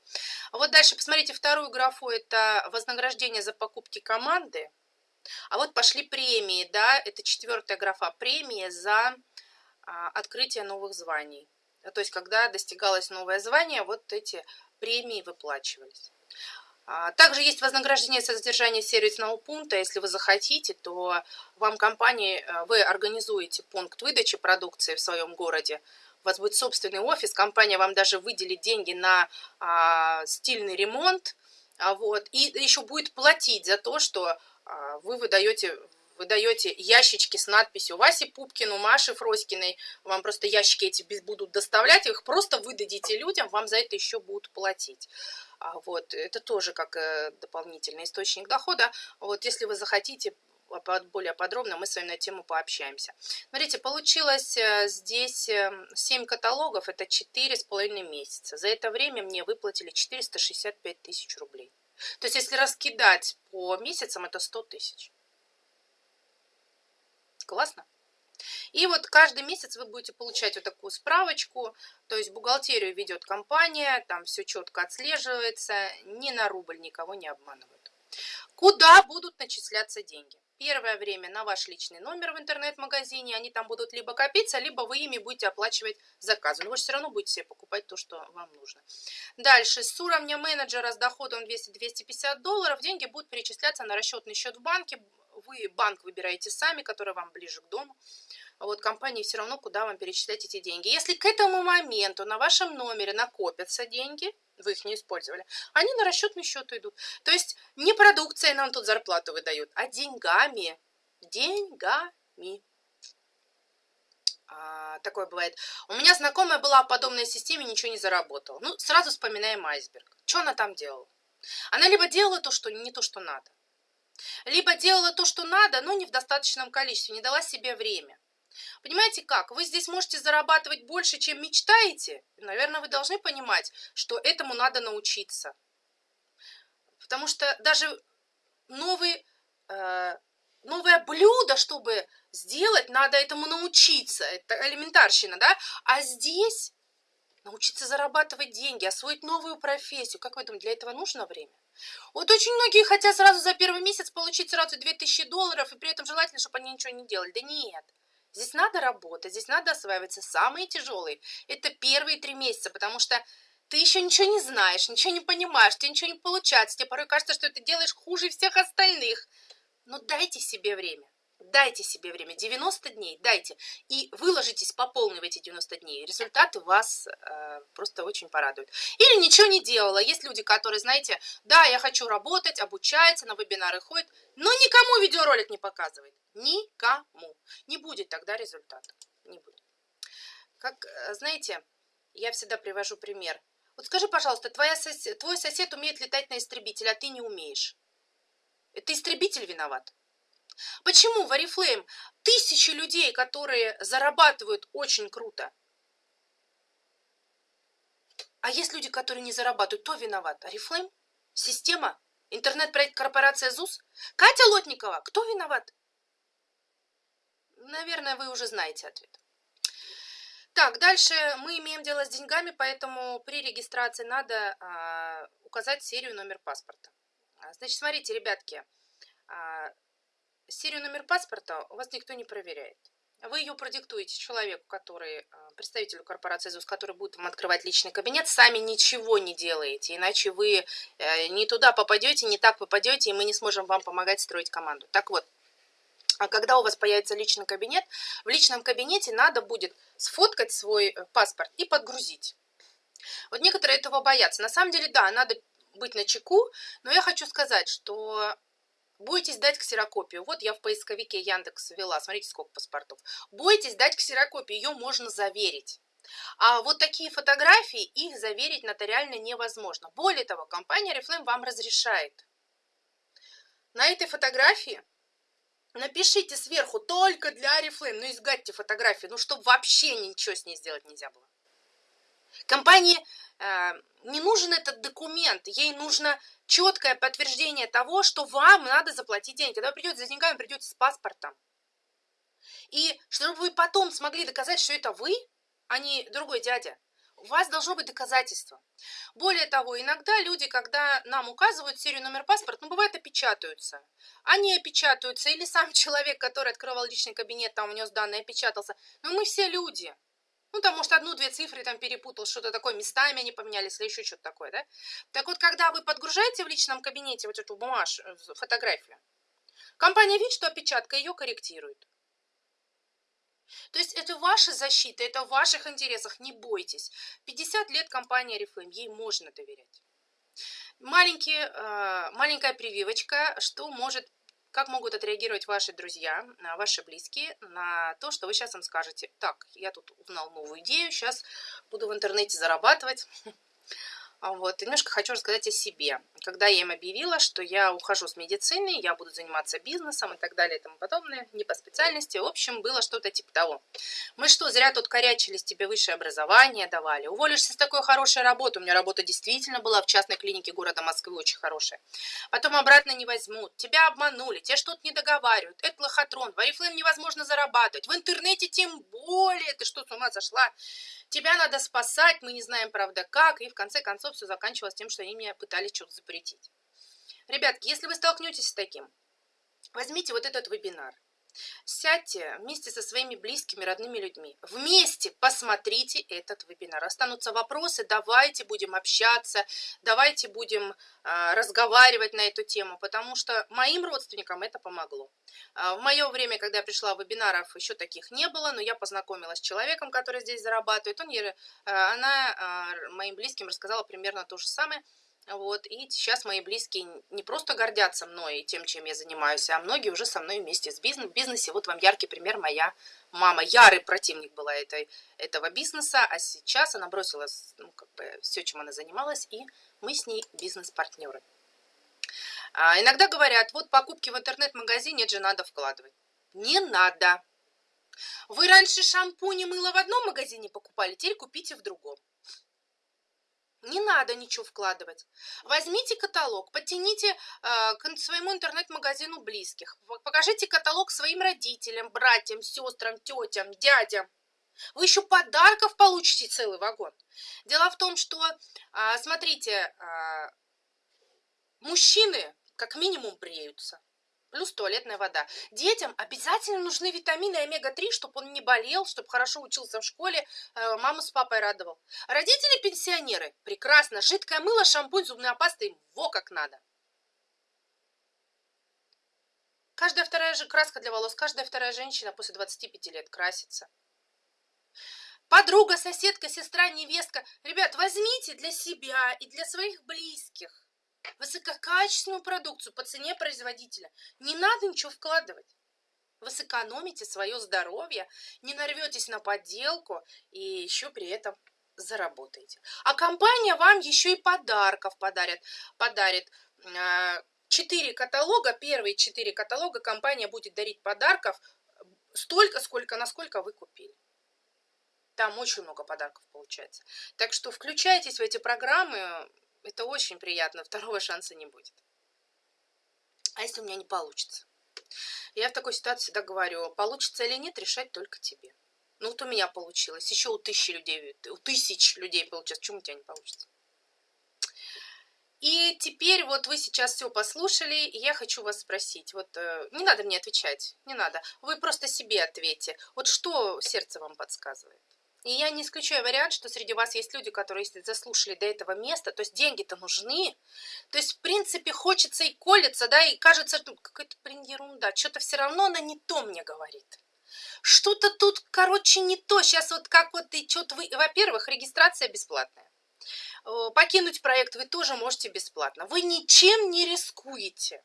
А вот дальше посмотрите вторую графу. Это вознаграждение за покупки команды. А вот пошли премии, да, это четвертая графа. Премии за а, открытие новых званий. То есть, когда достигалось новое звание, вот эти премии выплачивались. А, также есть вознаграждение за содержание сервисного пункта. Если вы захотите, то вам компания, э, вы организуете пункт выдачи продукции в своем городе. У вас будет собственный офис, компания вам даже выделит деньги на а, стильный ремонт. А, вот, и еще будет платить за то, что а, вы выдаете вы даете ящички с надписью Васи Пупкину, Маши Фроськиной, вам просто ящики эти будут доставлять, их просто выдадите людям, вам за это еще будут платить. А вот, это тоже как э, дополнительный источник дохода. Вот, если вы захотите более подробно, мы с вами на тему пообщаемся. Смотрите, получилось э, здесь 7 эм, каталогов, это 4,5 месяца. За это время мне выплатили 465 тысяч рублей. То есть, если раскидать по месяцам, это 100 тысяч. Классно? И вот каждый месяц вы будете получать вот такую справочку, то есть бухгалтерию ведет компания, там все четко отслеживается, ни на рубль никого не обманывают. Куда будут начисляться деньги? Первое время на ваш личный номер в интернет-магазине, они там будут либо копиться, либо вы ими будете оплачивать заказы. Но вы все равно будете себе покупать то, что вам нужно. Дальше, с уровня менеджера с доходом 200-250 долларов деньги будут перечисляться на расчетный счет в банке, вы банк выбираете сами, который вам ближе к дому. А вот компании все равно, куда вам перечислять эти деньги. Если к этому моменту на вашем номере накопятся деньги, вы их не использовали, они на расчетный счет идут. То есть не продукция нам тут зарплату выдают, а деньгами. Деньгами. А, такое бывает. У меня знакомая была в подобной системе, ничего не заработала. Ну, сразу вспоминаем айсберг. Что она там делала? Она либо делала то, что не то, что надо, либо делала то, что надо, но не в достаточном количестве, не дала себе время. Понимаете как? Вы здесь можете зарабатывать больше, чем мечтаете. Наверное, вы должны понимать, что этому надо научиться. Потому что даже новый, э, новое блюдо, чтобы сделать, надо этому научиться. Это элементарщина, да? А здесь научиться зарабатывать деньги, освоить новую профессию. Как вы думаете, для этого нужно время? Вот очень многие хотят сразу за первый месяц получить сразу 2000 долларов, и при этом желательно, чтобы они ничего не делали. Да нет. Здесь надо работать, здесь надо осваиваться. Самые тяжелые – это первые три месяца, потому что ты еще ничего не знаешь, ничего не понимаешь, тебе ничего не получается, тебе порой кажется, что ты делаешь хуже всех остальных. Но дайте себе время. Дайте себе время, 90 дней, дайте. И выложитесь по полной в эти 90 дней. Результаты вас э, просто очень порадуют. Или ничего не делала. Есть люди, которые, знаете, да, я хочу работать, обучается, на вебинары ходит, но никому видеоролик не показывает. Никому. Не будет тогда результата. Не будет. Как, э, знаете, я всегда привожу пример. Вот скажи, пожалуйста, твоя сосед, твой сосед умеет летать на истребителе, а ты не умеешь. Это истребитель виноват. Почему в Oriflame тысячи людей, которые зарабатывают очень круто, а есть люди, которые не зарабатывают, кто виноват? Oriflame? Система? Интернет-проект корпорация ЗУС? Катя Лотникова, кто виноват? Наверное, вы уже знаете ответ. Так, дальше мы имеем дело с деньгами, поэтому при регистрации надо а, указать серию номер паспорта. А, значит, смотрите, ребятки, а, серию номер паспорта у вас никто не проверяет. Вы ее продиктуете человеку, который, а, представителю корпорации ЗУС, который будет вам открывать личный кабинет, сами ничего не делаете, иначе вы э, не туда попадете, не так попадете, и мы не сможем вам помогать строить команду. Так вот, а когда у вас появится личный кабинет, в личном кабинете надо будет сфоткать свой э, паспорт и подгрузить. Вот некоторые этого боятся. На самом деле, да, надо быть на чеку, но я хочу сказать, что Бойтесь дать ксерокопию. Вот я в поисковике Яндекс ввела, смотрите, сколько паспортов. Бойтесь дать ксерокопию, ее можно заверить. А вот такие фотографии, их заверить нотариально невозможно. Более того, компания Reflame вам разрешает. На этой фотографии напишите сверху только для Reflame, ну изгадьте фотографию, ну чтобы вообще ничего с ней сделать нельзя было. Компании э, не нужен этот документ, ей нужно четкое подтверждение того, что вам надо заплатить деньги. Когда вы придете за деньгами, придете с паспортом. И чтобы вы потом смогли доказать, что это вы, а не другой дядя, у вас должно быть доказательство. Более того, иногда люди, когда нам указывают серию номер паспорта, ну, бывает, опечатаются. Они опечатаются, или сам человек, который открывал личный кабинет, там внес данные, опечатался. Но мы все люди. Ну, там, может, одну-две цифры там перепутал, что-то такое, местами они поменялись или еще что-то такое, да? Так вот, когда вы подгружаете в личном кабинете вот эту бумажку, э, фотографию, компания видит, что опечатка ее корректирует. То есть это ваша защита, это в ваших интересах, не бойтесь. 50 лет компания Reflame, ей можно доверять. Маленький, э, маленькая прививочка, что может как могут отреагировать ваши друзья, ваши близкие на то, что вы сейчас им скажете, так, я тут узнал новую идею, сейчас буду в интернете зарабатывать, а вот, немножко хочу рассказать о себе. Когда я им объявила, что я ухожу с медицины, я буду заниматься бизнесом и так далее и тому подобное, не по специальности, в общем, было что-то типа того. Мы что, зря тут корячились, тебе высшее образование давали, уволишься с такой хорошей работы, у меня работа действительно была в частной клинике города Москвы очень хорошая. Потом обратно не возьмут, тебя обманули, тебе что-то не договаривают, это лохотрон, в Арифлейм невозможно зарабатывать, в интернете тем более, ты что, с ума сошла? Тебя надо спасать, мы не знаем, правда, как. И в конце концов все заканчивалось тем, что они меня пытались что-то запретить. Ребятки, если вы столкнетесь с таким, возьмите вот этот вебинар. Сядьте вместе со своими близкими, родными людьми. Вместе посмотрите этот вебинар. Останутся вопросы, давайте будем общаться, давайте будем э, разговаривать на эту тему, потому что моим родственникам это помогло. Э, в мое время, когда я пришла, вебинаров еще таких не было, но я познакомилась с человеком, который здесь зарабатывает. Он, э, она э, моим близким рассказала примерно то же самое. Вот, и сейчас мои близкие не просто гордятся мной и тем, чем я занимаюсь, а многие уже со мной вместе в бизнесе. Вот вам яркий пример, моя мама, ярый противник была этой, этого бизнеса, а сейчас она бросила ну, как бы, все, чем она занималась, и мы с ней бизнес-партнеры. А, иногда говорят, вот покупки в интернет-магазине, это же надо вкладывать. Не надо. Вы раньше шампунь и мыло в одном магазине покупали, теперь купите в другом. Не надо ничего вкладывать. Возьмите каталог, подтяните э, к своему интернет-магазину близких. Покажите каталог своим родителям, братьям, сестрам, тетям, дядям. Вы еще подарков получите целый вагон. Дело в том, что, э, смотрите, э, мужчины как минимум бреются плюс туалетная вода. Детям обязательно нужны витамины омега-3, чтобы он не болел, чтобы хорошо учился в школе, э, маму с папой радовал. Родители-пенсионеры, прекрасно, жидкое мыло, шампунь, зубная паста им во как надо. Каждая вторая же краска для волос, каждая вторая женщина после 25 лет красится. Подруга, соседка, сестра, невестка. Ребят, возьмите для себя и для своих близких высококачественную продукцию по цене производителя. Не надо ничего вкладывать. Вы сэкономите свое здоровье, не нарветесь на подделку и еще при этом заработаете. А компания вам еще и подарков подарит. подарит. А, четыре каталога, первые четыре каталога компания будет дарить подарков столько, сколько, насколько вы купили. Там очень много подарков получается. Так что включайтесь в эти программы, это очень приятно, второго шанса не будет. А если у меня не получится? Я в такой ситуации всегда говорю, получится или нет, решать только тебе. Ну вот у меня получилось, еще у тысячи людей, у тысяч людей получилось, почему у тебя не получится? И теперь вот вы сейчас все послушали, и я хочу вас спросить, вот э, не надо мне отвечать, не надо, вы просто себе ответьте, вот что сердце вам подсказывает? И я не исключаю вариант, что среди вас есть люди, которые, если заслушали до этого места, то есть деньги-то нужны, то есть, в принципе, хочется и колется, да, и кажется, что какая-то, блин, ерунда, что-то все равно она не то мне говорит. Что-то тут, короче, не то. Сейчас вот как вот и что-то вы... Во-первых, регистрация бесплатная. Покинуть проект вы тоже можете бесплатно. Вы ничем не рискуете.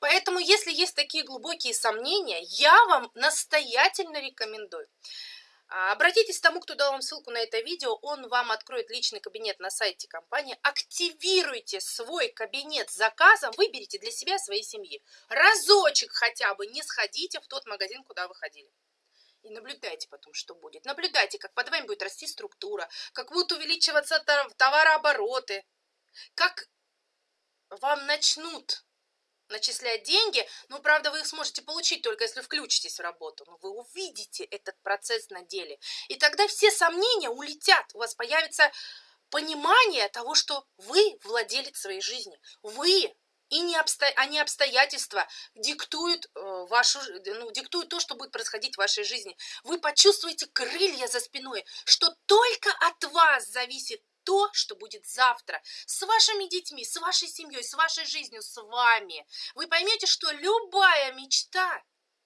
Поэтому, если есть такие глубокие сомнения, я вам настоятельно рекомендую. А, обратитесь к тому, кто дал вам ссылку на это видео, он вам откроет личный кабинет на сайте компании. Активируйте свой кабинет с заказом, выберите для себя своей семьи. Разочек хотя бы не сходите в тот магазин, куда вы ходили. И наблюдайте потом, что будет. Наблюдайте, как под вами будет расти структура, как будут увеличиваться товарообороты, как вам начнут начислять деньги, но, правда, вы их сможете получить только если включитесь в работу. Но вы увидите этот процесс на деле. И тогда все сомнения улетят. У вас появится понимание того, что вы владелец своей жизни. Вы и не обсто... а не обстоятельства диктуют, э, вашу... ну, диктуют то, что будет происходить в вашей жизни. Вы почувствуете крылья за спиной, что только от вас зависит то, что будет завтра с вашими детьми, с вашей семьей, с вашей жизнью, с вами. Вы поймете, что любая мечта,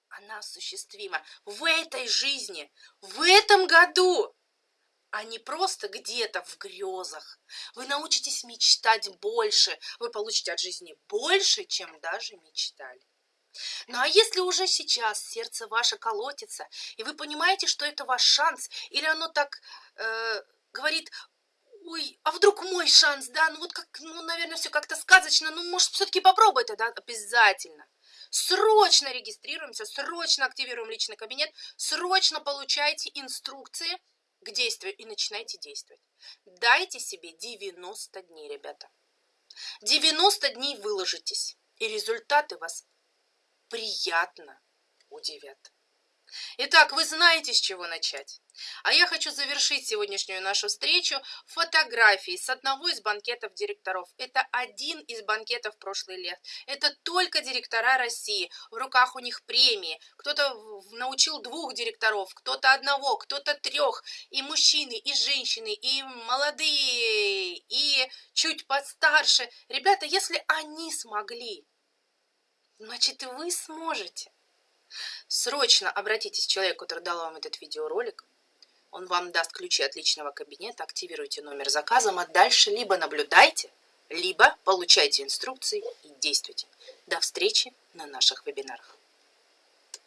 она осуществима в этой жизни, в этом году, а не просто где-то в грезах. Вы научитесь мечтать больше, вы получите от жизни больше, чем даже мечтали. Ну а если уже сейчас сердце ваше колотится, и вы понимаете, что это ваш шанс, или оно так э, говорит, ой, а вдруг мой шанс, да, ну вот как, ну, наверное, все как-то сказочно, ну, может, все-таки попробуй это, да, обязательно. Срочно регистрируемся, срочно активируем личный кабинет, срочно получайте инструкции к действию и начинайте действовать. Дайте себе 90 дней, ребята. 90 дней выложитесь, и результаты вас приятно удивят. Итак, вы знаете, с чего начать. А я хочу завершить сегодняшнюю нашу встречу фотографией с одного из банкетов директоров. Это один из банкетов прошлых лет. Это только директора России. В руках у них премии. Кто-то научил двух директоров, кто-то одного, кто-то трех. И мужчины, и женщины, и молодые, и чуть постарше. Ребята, если они смогли, значит и вы сможете. Срочно обратитесь к человеку, который дал вам этот видеоролик. Он вам даст ключи от личного кабинета, активируйте номер заказа, а дальше либо наблюдайте, либо получайте инструкции и действуйте. До встречи на наших вебинарах.